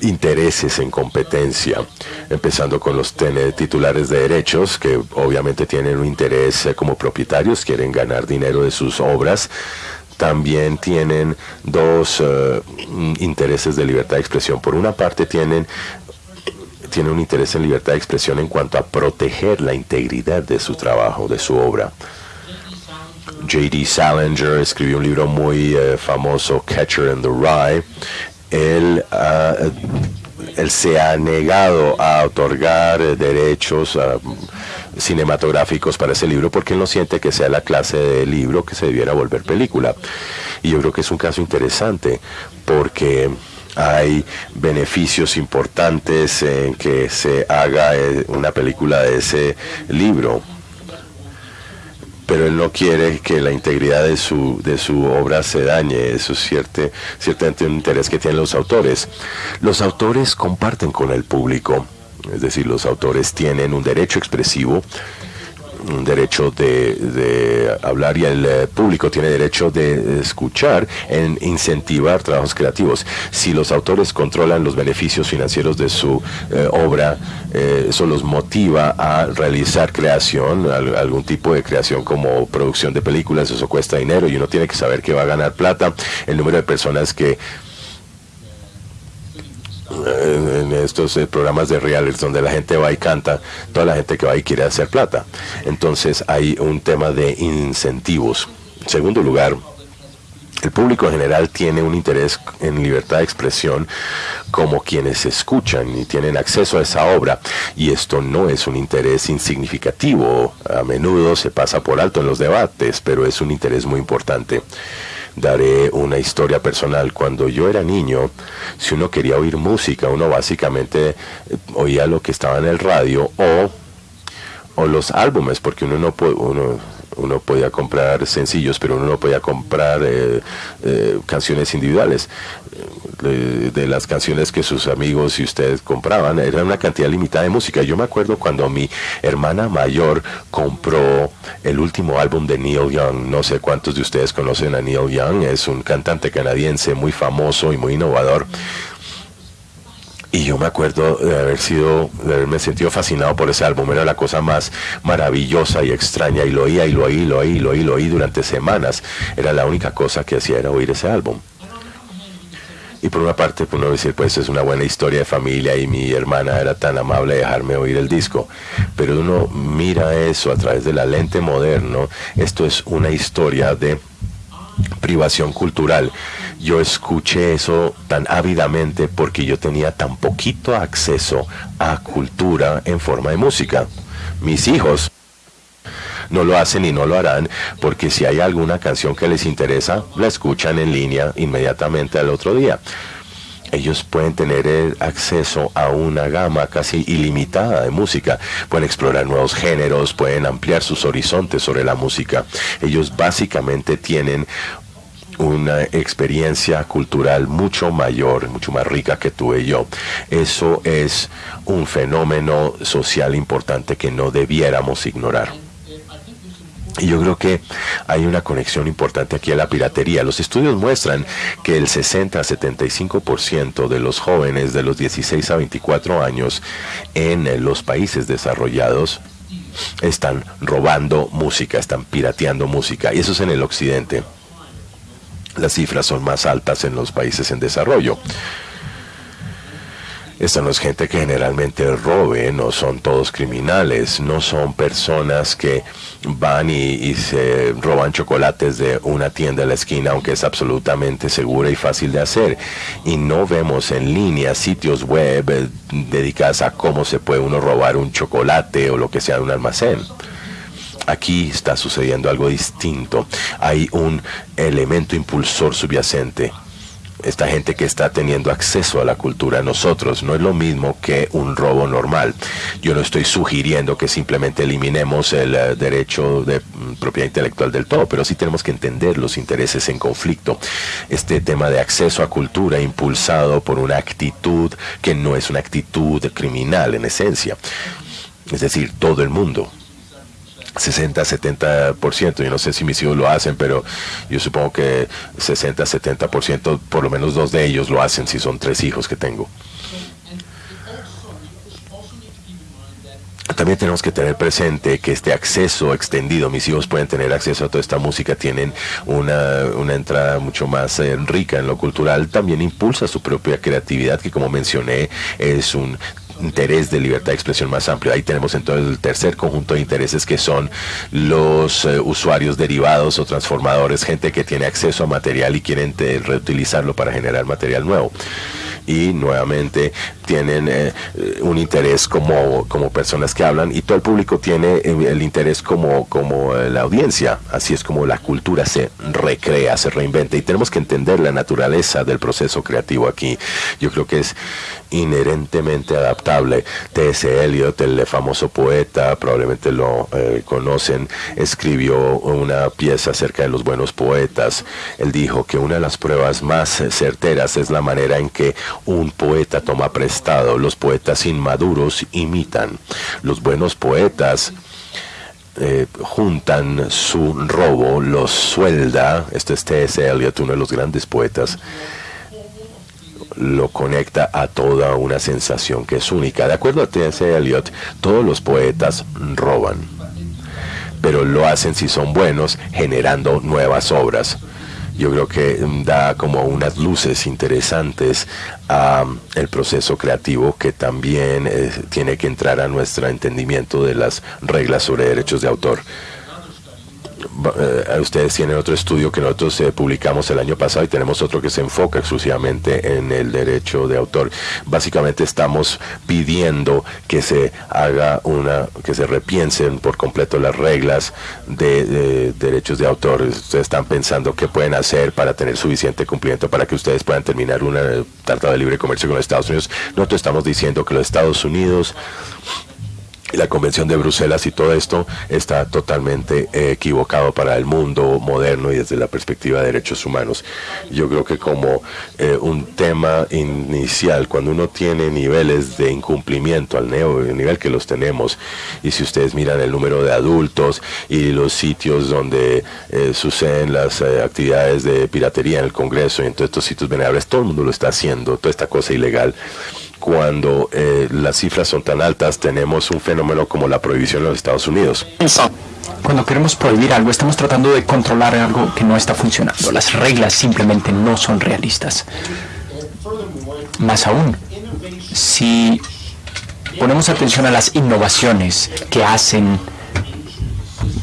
intereses en competencia, empezando con los titulares de derechos, que obviamente tienen un interés eh, como propietarios, quieren ganar dinero de sus obras. También tienen dos eh, intereses de libertad de expresión. Por una parte tienen tiene un interés en libertad de expresión en cuanto a proteger la integridad de su trabajo, de su obra. J.D. Salinger escribió un libro muy eh, famoso, Catcher in the Rye, él, él se ha negado a otorgar derechos ah, cinematográficos para ese libro porque él no siente que sea la clase de libro que se debiera volver película. Y yo creo que es un caso interesante porque hay beneficios importantes en que se haga eh, una película de ese libro pero él no quiere que la integridad de su, de su obra se dañe. Eso es ciertamente un interés que tienen los autores. Los autores comparten con el público, es decir, los autores tienen un derecho expresivo derecho de, hablar y el eh, público tiene derecho de escuchar en incentivar trabajos creativos. Si los autores controlan los beneficios financieros de su eh, obra, eh, eso los motiva a realizar creación, algún tipo de creación como producción de películas, eso cuesta dinero y uno tiene que saber que va a ganar plata. El número de personas que en, estos eh, programas de reality donde la gente va y canta, toda la gente que va y quiere hacer plata. Entonces hay un tema de incentivos. En segundo lugar, el público en general tiene un interés en libertad de expresión como quienes escuchan y tienen acceso a esa obra. Y esto no es un interés insignificativo. A menudo se pasa por alto en los debates, pero es un interés muy importante daré una historia personal. Cuando yo era niño, si uno quería oír música, uno básicamente eh, oía lo que estaba en el radio o, o los álbumes, porque uno no puede, uno uno podía comprar sencillos, pero uno no podía comprar eh, eh, canciones individuales. De, las canciones que sus amigos y ustedes compraban, era una cantidad limitada de música. Yo me acuerdo cuando mi hermana mayor compró el último álbum de Neil Young. No sé cuántos de ustedes conocen a Neil Young, es un cantante canadiense muy famoso y muy innovador. Y yo me acuerdo de haber sido, de haberme sentido fascinado por ese álbum. Era la cosa más maravillosa y extraña. Y lo oía y lo oí, lo oí, lo oí, lo oí durante semanas. Era la única cosa que hacía era oír ese álbum. Y por una parte, pues uno decir, pues es una buena historia de familia y mi hermana era tan amable de dejarme oír el disco. Pero uno mira eso a través de la lente moderno. Esto es una historia de privación cultural. Yo escuché eso tan ávidamente porque yo tenía tan poquito acceso a cultura en forma de música. Mis hijos no lo hacen y no lo harán porque si hay alguna canción que les interesa, la escuchan en línea inmediatamente al otro día. Ellos pueden tener acceso a una gama casi ilimitada de música, pueden explorar nuevos géneros, pueden ampliar sus horizontes sobre la música. Ellos básicamente tienen una experiencia cultural mucho mayor, mucho más rica que tuve yo. Eso es un fenómeno social importante que no debiéramos ignorar. Y yo creo que hay una conexión importante aquí a la piratería. Los estudios muestran que el 60 a 75% de los jóvenes de los 16 a 24 años en los países desarrollados están robando música, están pirateando música. Y eso es en el occidente. Las cifras son más altas en los países en desarrollo. Esta no es gente que generalmente robe, no son todos criminales, no son personas que van y, se roban chocolates de una tienda a la esquina, aunque es absolutamente segura y fácil de hacer. Y no vemos en línea sitios web eh, dedicados a cómo se puede uno robar un chocolate o lo que sea de un almacén aquí está sucediendo algo distinto. Hay un elemento impulsor subyacente esta gente que está teniendo acceso a la cultura nosotros no es lo mismo que un robo normal. Yo no estoy sugiriendo que simplemente eliminemos el eh, derecho de mm, propiedad intelectual del todo, pero sí tenemos que entender los intereses en conflicto. Este tema de acceso a cultura impulsado por una actitud que no es una actitud criminal en esencia. Es decir, todo el mundo 60-70%. Yo no sé si mis hijos lo hacen, pero yo supongo que 60-70%, por lo menos dos de ellos lo hacen si son tres hijos que tengo. También tenemos que tener presente que este acceso extendido, mis hijos pueden tener acceso a toda esta música, tienen una, una entrada mucho más eh, rica en lo cultural, también impulsa su propia creatividad, que como mencioné es un interés de libertad de expresión más amplio. Ahí tenemos entonces el tercer conjunto de intereses que son los eh, usuarios derivados o transformadores, gente que tiene acceso a material y quieren reutilizarlo para generar material nuevo y nuevamente tienen eh, un interés como, como personas que hablan y todo el público tiene el interés como, como eh, la audiencia. Así es como la cultura se recrea, se reinventa y tenemos que entender la naturaleza del proceso creativo aquí. Yo creo que es inherentemente adaptable. T.S. Eliot, el famoso poeta, probablemente lo eh, conocen, escribió una pieza acerca de los buenos poetas. Él dijo que una de las pruebas más certeras es la manera en que un poeta toma prestado. Los poetas inmaduros imitan. Los buenos poetas eh, juntan su robo, los suelda. Este es T.S. Eliot, uno de los grandes poetas lo conecta a toda una sensación que es única. De acuerdo a T.S. Eliot, todos los poetas roban, pero lo hacen si son buenos, generando nuevas obras. Yo creo que da como unas luces interesantes a el proceso creativo que también eh, tiene que entrar a nuestro entendimiento de las reglas sobre derechos de autor. Eh, ustedes tienen otro estudio que nosotros eh, publicamos el año pasado y tenemos otro que se enfoca exclusivamente en el derecho de autor. Básicamente estamos pidiendo que se haga una, que se repiensen por completo las reglas de, derechos de autor. Ustedes están pensando qué pueden hacer para tener suficiente cumplimiento para que ustedes puedan terminar una tratado de libre comercio con los Estados Unidos. Nosotros estamos diciendo que los Estados Unidos la Convención de Bruselas y todo esto está totalmente eh, equivocado para el mundo moderno y desde la perspectiva de derechos humanos. Yo creo que como eh, un tema inicial, cuando uno tiene niveles de incumplimiento al nivel que los tenemos, y si ustedes miran el número de adultos y los sitios donde eh, suceden las actividades de piratería en el Congreso y en todos estos sitios venerables, todo el mundo lo está haciendo, toda esta cosa ilegal cuando eh, las cifras son tan altas, tenemos un fenómeno como la prohibición en los Estados Unidos. Cuando queremos prohibir algo, estamos tratando de controlar algo que no está funcionando. Las reglas simplemente no son realistas. Más aún, si ponemos atención a las innovaciones que hacen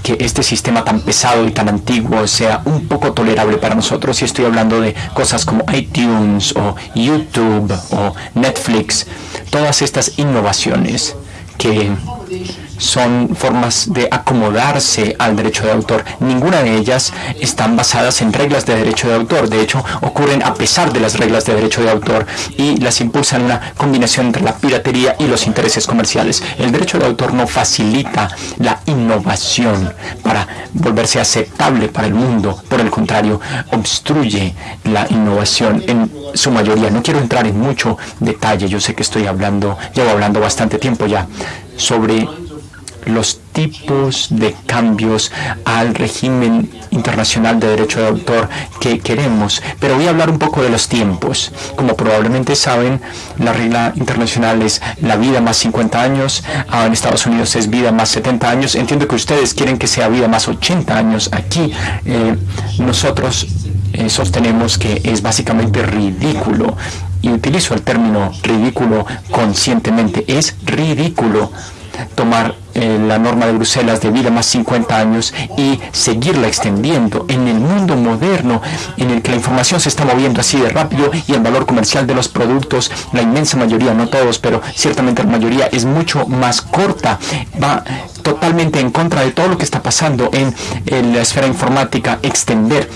que este sistema tan pesado y tan antiguo sea un poco tolerable para nosotros. Y estoy hablando de cosas como iTunes o YouTube o Netflix, todas estas innovaciones que son formas de acomodarse al derecho de autor. Ninguna de ellas están basadas en reglas de derecho de autor. De hecho, ocurren a pesar de las reglas de derecho de autor y las impulsan una combinación entre la piratería y los intereses comerciales. El derecho de autor no facilita la innovación para volverse aceptable para el mundo. Por el contrario, obstruye la innovación en su mayoría. No quiero entrar en mucho detalle. Yo sé que estoy hablando, llevo hablando bastante tiempo ya sobre los tipos de cambios al régimen internacional de derecho de autor que queremos. Pero voy a hablar un poco de los tiempos. Como probablemente saben, la regla internacional es la vida más 50 años, ah, en Estados Unidos es vida más 70 años. Entiendo que ustedes quieren que sea vida más 80 años. Aquí eh, nosotros eh, sostenemos que es básicamente ridículo y utilizo el término ridículo conscientemente, es ridículo tomar eh, la norma de Bruselas de vida más 50 años y seguirla extendiendo en el mundo moderno en el que la información se está moviendo así de rápido y el valor comercial de los productos, la inmensa mayoría, no todos, pero ciertamente la mayoría es mucho más corta, va totalmente en contra de todo lo que está pasando en, en la esfera informática, extender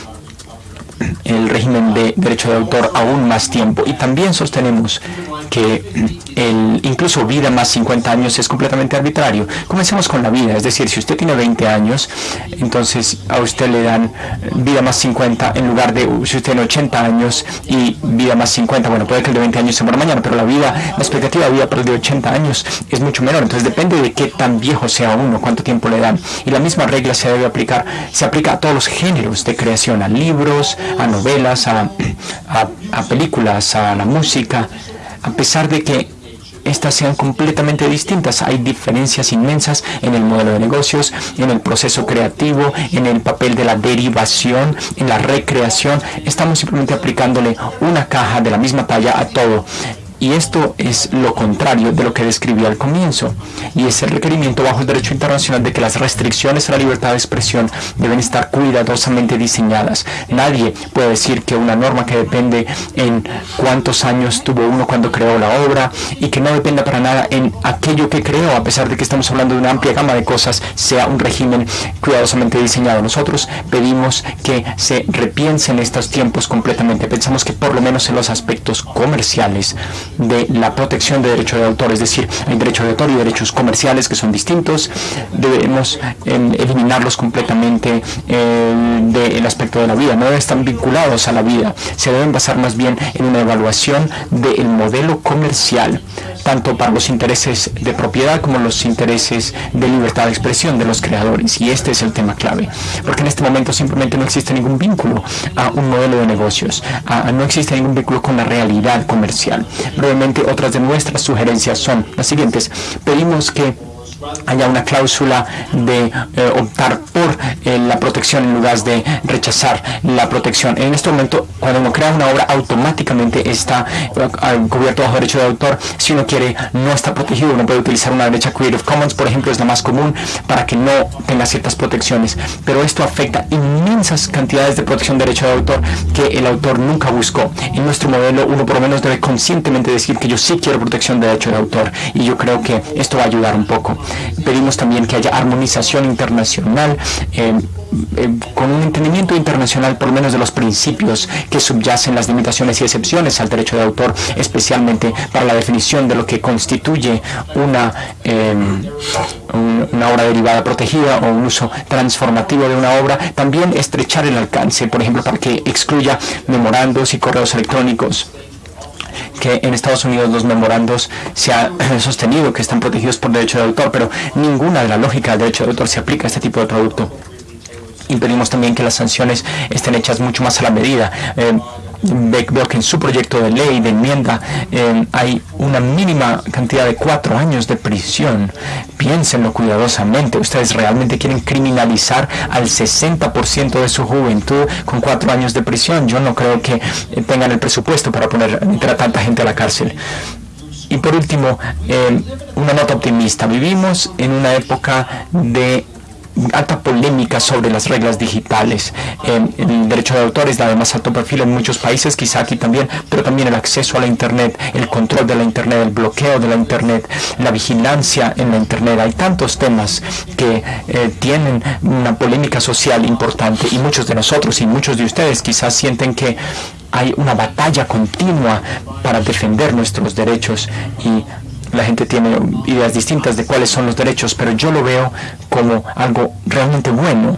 el régimen de derecho de autor aún más tiempo. Y también sostenemos que el, incluso vida más 50 años es completamente arbitrario. Comencemos con la vida, es decir, si usted tiene 20 años, entonces a usted le dan vida más 50 en lugar de si usted tiene 80 años y vida más 50. Bueno, puede que el de 20 años se muera mañana, pero la vida, la expectativa de vida para el de 80 años es mucho menor. Entonces depende de qué tan viejo sea uno, cuánto tiempo le dan. Y la misma regla se debe aplicar, se aplica a todos los géneros de creación, a libros, a novelas, a, películas, a la música, a pesar de que estas sean completamente distintas. Hay diferencias inmensas en el modelo de negocios, en el proceso creativo, en el papel de la derivación, en la recreación. Estamos simplemente aplicándole una caja de la misma talla a todo. Y esto es lo contrario de lo que describí al comienzo. Y es el requerimiento bajo el derecho internacional de que las restricciones a la libertad de expresión deben estar cuidadosamente diseñadas. Nadie puede decir que una norma que depende en cuántos años tuvo uno cuando creó la obra y que no dependa para nada en aquello que creó, a pesar de que estamos hablando de una amplia gama de cosas, sea un régimen cuidadosamente diseñado. Nosotros pedimos que se repiensen estos tiempos completamente. Pensamos que por lo menos en los aspectos comerciales, de la protección de derechos de autor, es decir, hay derecho de autor y derechos comerciales que son distintos, debemos em, eliminarlos completamente eh, del aspecto de la vida, no están vinculados a la vida, se deben basar más bien en una evaluación del modelo comercial, tanto para los intereses de propiedad como los intereses de libertad de expresión de los creadores, y este es el tema clave, porque en este momento simplemente no existe ningún vínculo a un modelo de negocios, no existe ningún vínculo con la realidad comercial brevemente otras de nuestras sugerencias son las siguientes. Pedimos que haya una cláusula de eh, optar por eh, la protección en lugar de rechazar la protección. En este momento, cuando uno crea una obra, automáticamente está uh, cubierto bajo derecho de autor. Si uno quiere, no está protegido, uno puede utilizar una derecha Creative Commons, por ejemplo, es la más común para que no tenga ciertas protecciones. Pero esto afecta inmensas cantidades de protección de derecho de autor que el autor nunca buscó. En nuestro modelo, uno por lo menos debe conscientemente decir que yo sí quiero protección de derecho de autor y yo creo que esto va a ayudar un poco. Pedimos también que haya armonización internacional. Eh, eh, con un entendimiento internacional por lo menos de los principios que subyacen las limitaciones y excepciones al derecho de autor, especialmente para la definición de lo que constituye una, em, una obra derivada protegida o un uso transformativo de una obra, también estrechar el alcance, por ejemplo, para que excluya memorandos y correos electrónicos que en Estados Unidos los memorandos se ha sostenido que están protegidos por derecho de autor, pero ninguna de la lógica del derecho de autor se aplica a este tipo de producto. Impedimos también que las sanciones estén hechas mucho más a la medida. Eh, veo que en su proyecto de ley, de enmienda, eh, hay una mínima cantidad de cuatro años de prisión. Piénsenlo cuidadosamente. Ustedes realmente quieren criminalizar al 60% de su juventud con cuatro años de prisión. Yo no creo que eh, tengan el presupuesto para poner a tanta gente a la cárcel. Y por último, eh, una nota optimista. Vivimos en una época de alta polémica sobre las reglas digitales. el derecho de autor es la más alto perfil en muchos países, quizá aquí también, pero también el acceso a la Internet, el control de la Internet, el bloqueo de la Internet, la vigilancia en la Internet. Hay tantos temas que eh, tienen una polémica social importante y muchos de nosotros y muchos de ustedes quizás sienten que hay una batalla continua para defender nuestros derechos y la gente tiene ideas distintas de cuáles son los derechos, pero yo lo veo como algo realmente bueno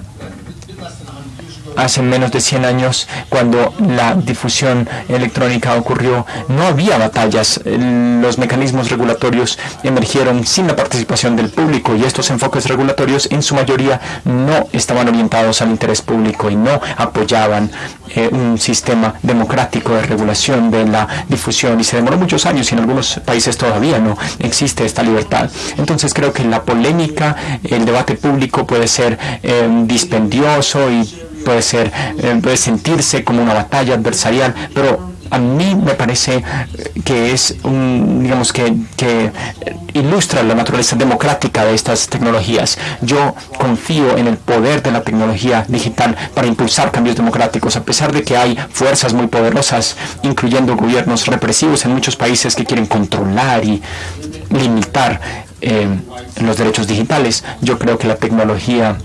hace menos de 100 años, cuando la difusión electrónica ocurrió, no había batallas. Los mecanismos regulatorios emergieron sin la participación del público y estos enfoques regulatorios en su mayoría no estaban orientados al interés público y no apoyaban eh, un sistema democrático de regulación de la difusión y se demoró muchos años y en algunos países todavía no existe esta libertad. Entonces creo que la polémica, el debate público puede ser eh, dispendioso y puede ser, eh, puede sentirse como una batalla adversarial, pero a mí me parece que es un, digamos que, que ilustra la naturaleza democrática de estas tecnologías. Yo confío en el poder de la tecnología digital para impulsar cambios democráticos, a pesar de que hay fuerzas muy poderosas, incluyendo gobiernos represivos en muchos países que quieren controlar y limitar eh, los derechos digitales. Yo creo que la tecnología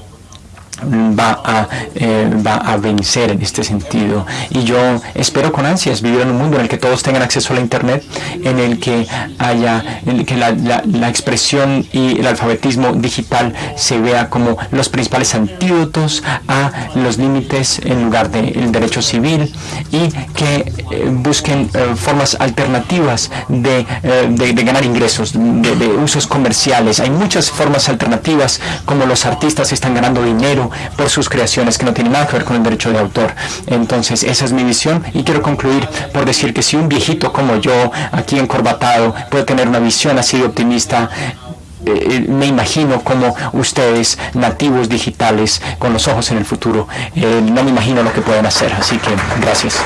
va a, eh, va a vencer en este sentido. Y yo espero con ansias vivir en un mundo en el que todos tengan acceso a la Internet, en el que haya en que la, la, expresión y el alfabetismo digital se vea como los principales antídotos a los límites en lugar del derecho civil y que eh, busquen eh, formas alternativas de, de, de ganar ingresos, de, de usos comerciales. Hay muchas formas alternativas como los artistas están ganando dinero por sus creaciones que no tienen nada que ver con el derecho de autor. Entonces, esa es mi visión y quiero concluir por decir que si un viejito como yo, aquí encorbatado, puede tener una visión así de optimista, eh, eh, me imagino como ustedes, nativos digitales, con los ojos en el futuro, eh, no me imagino lo que pueden hacer. Así que, gracias.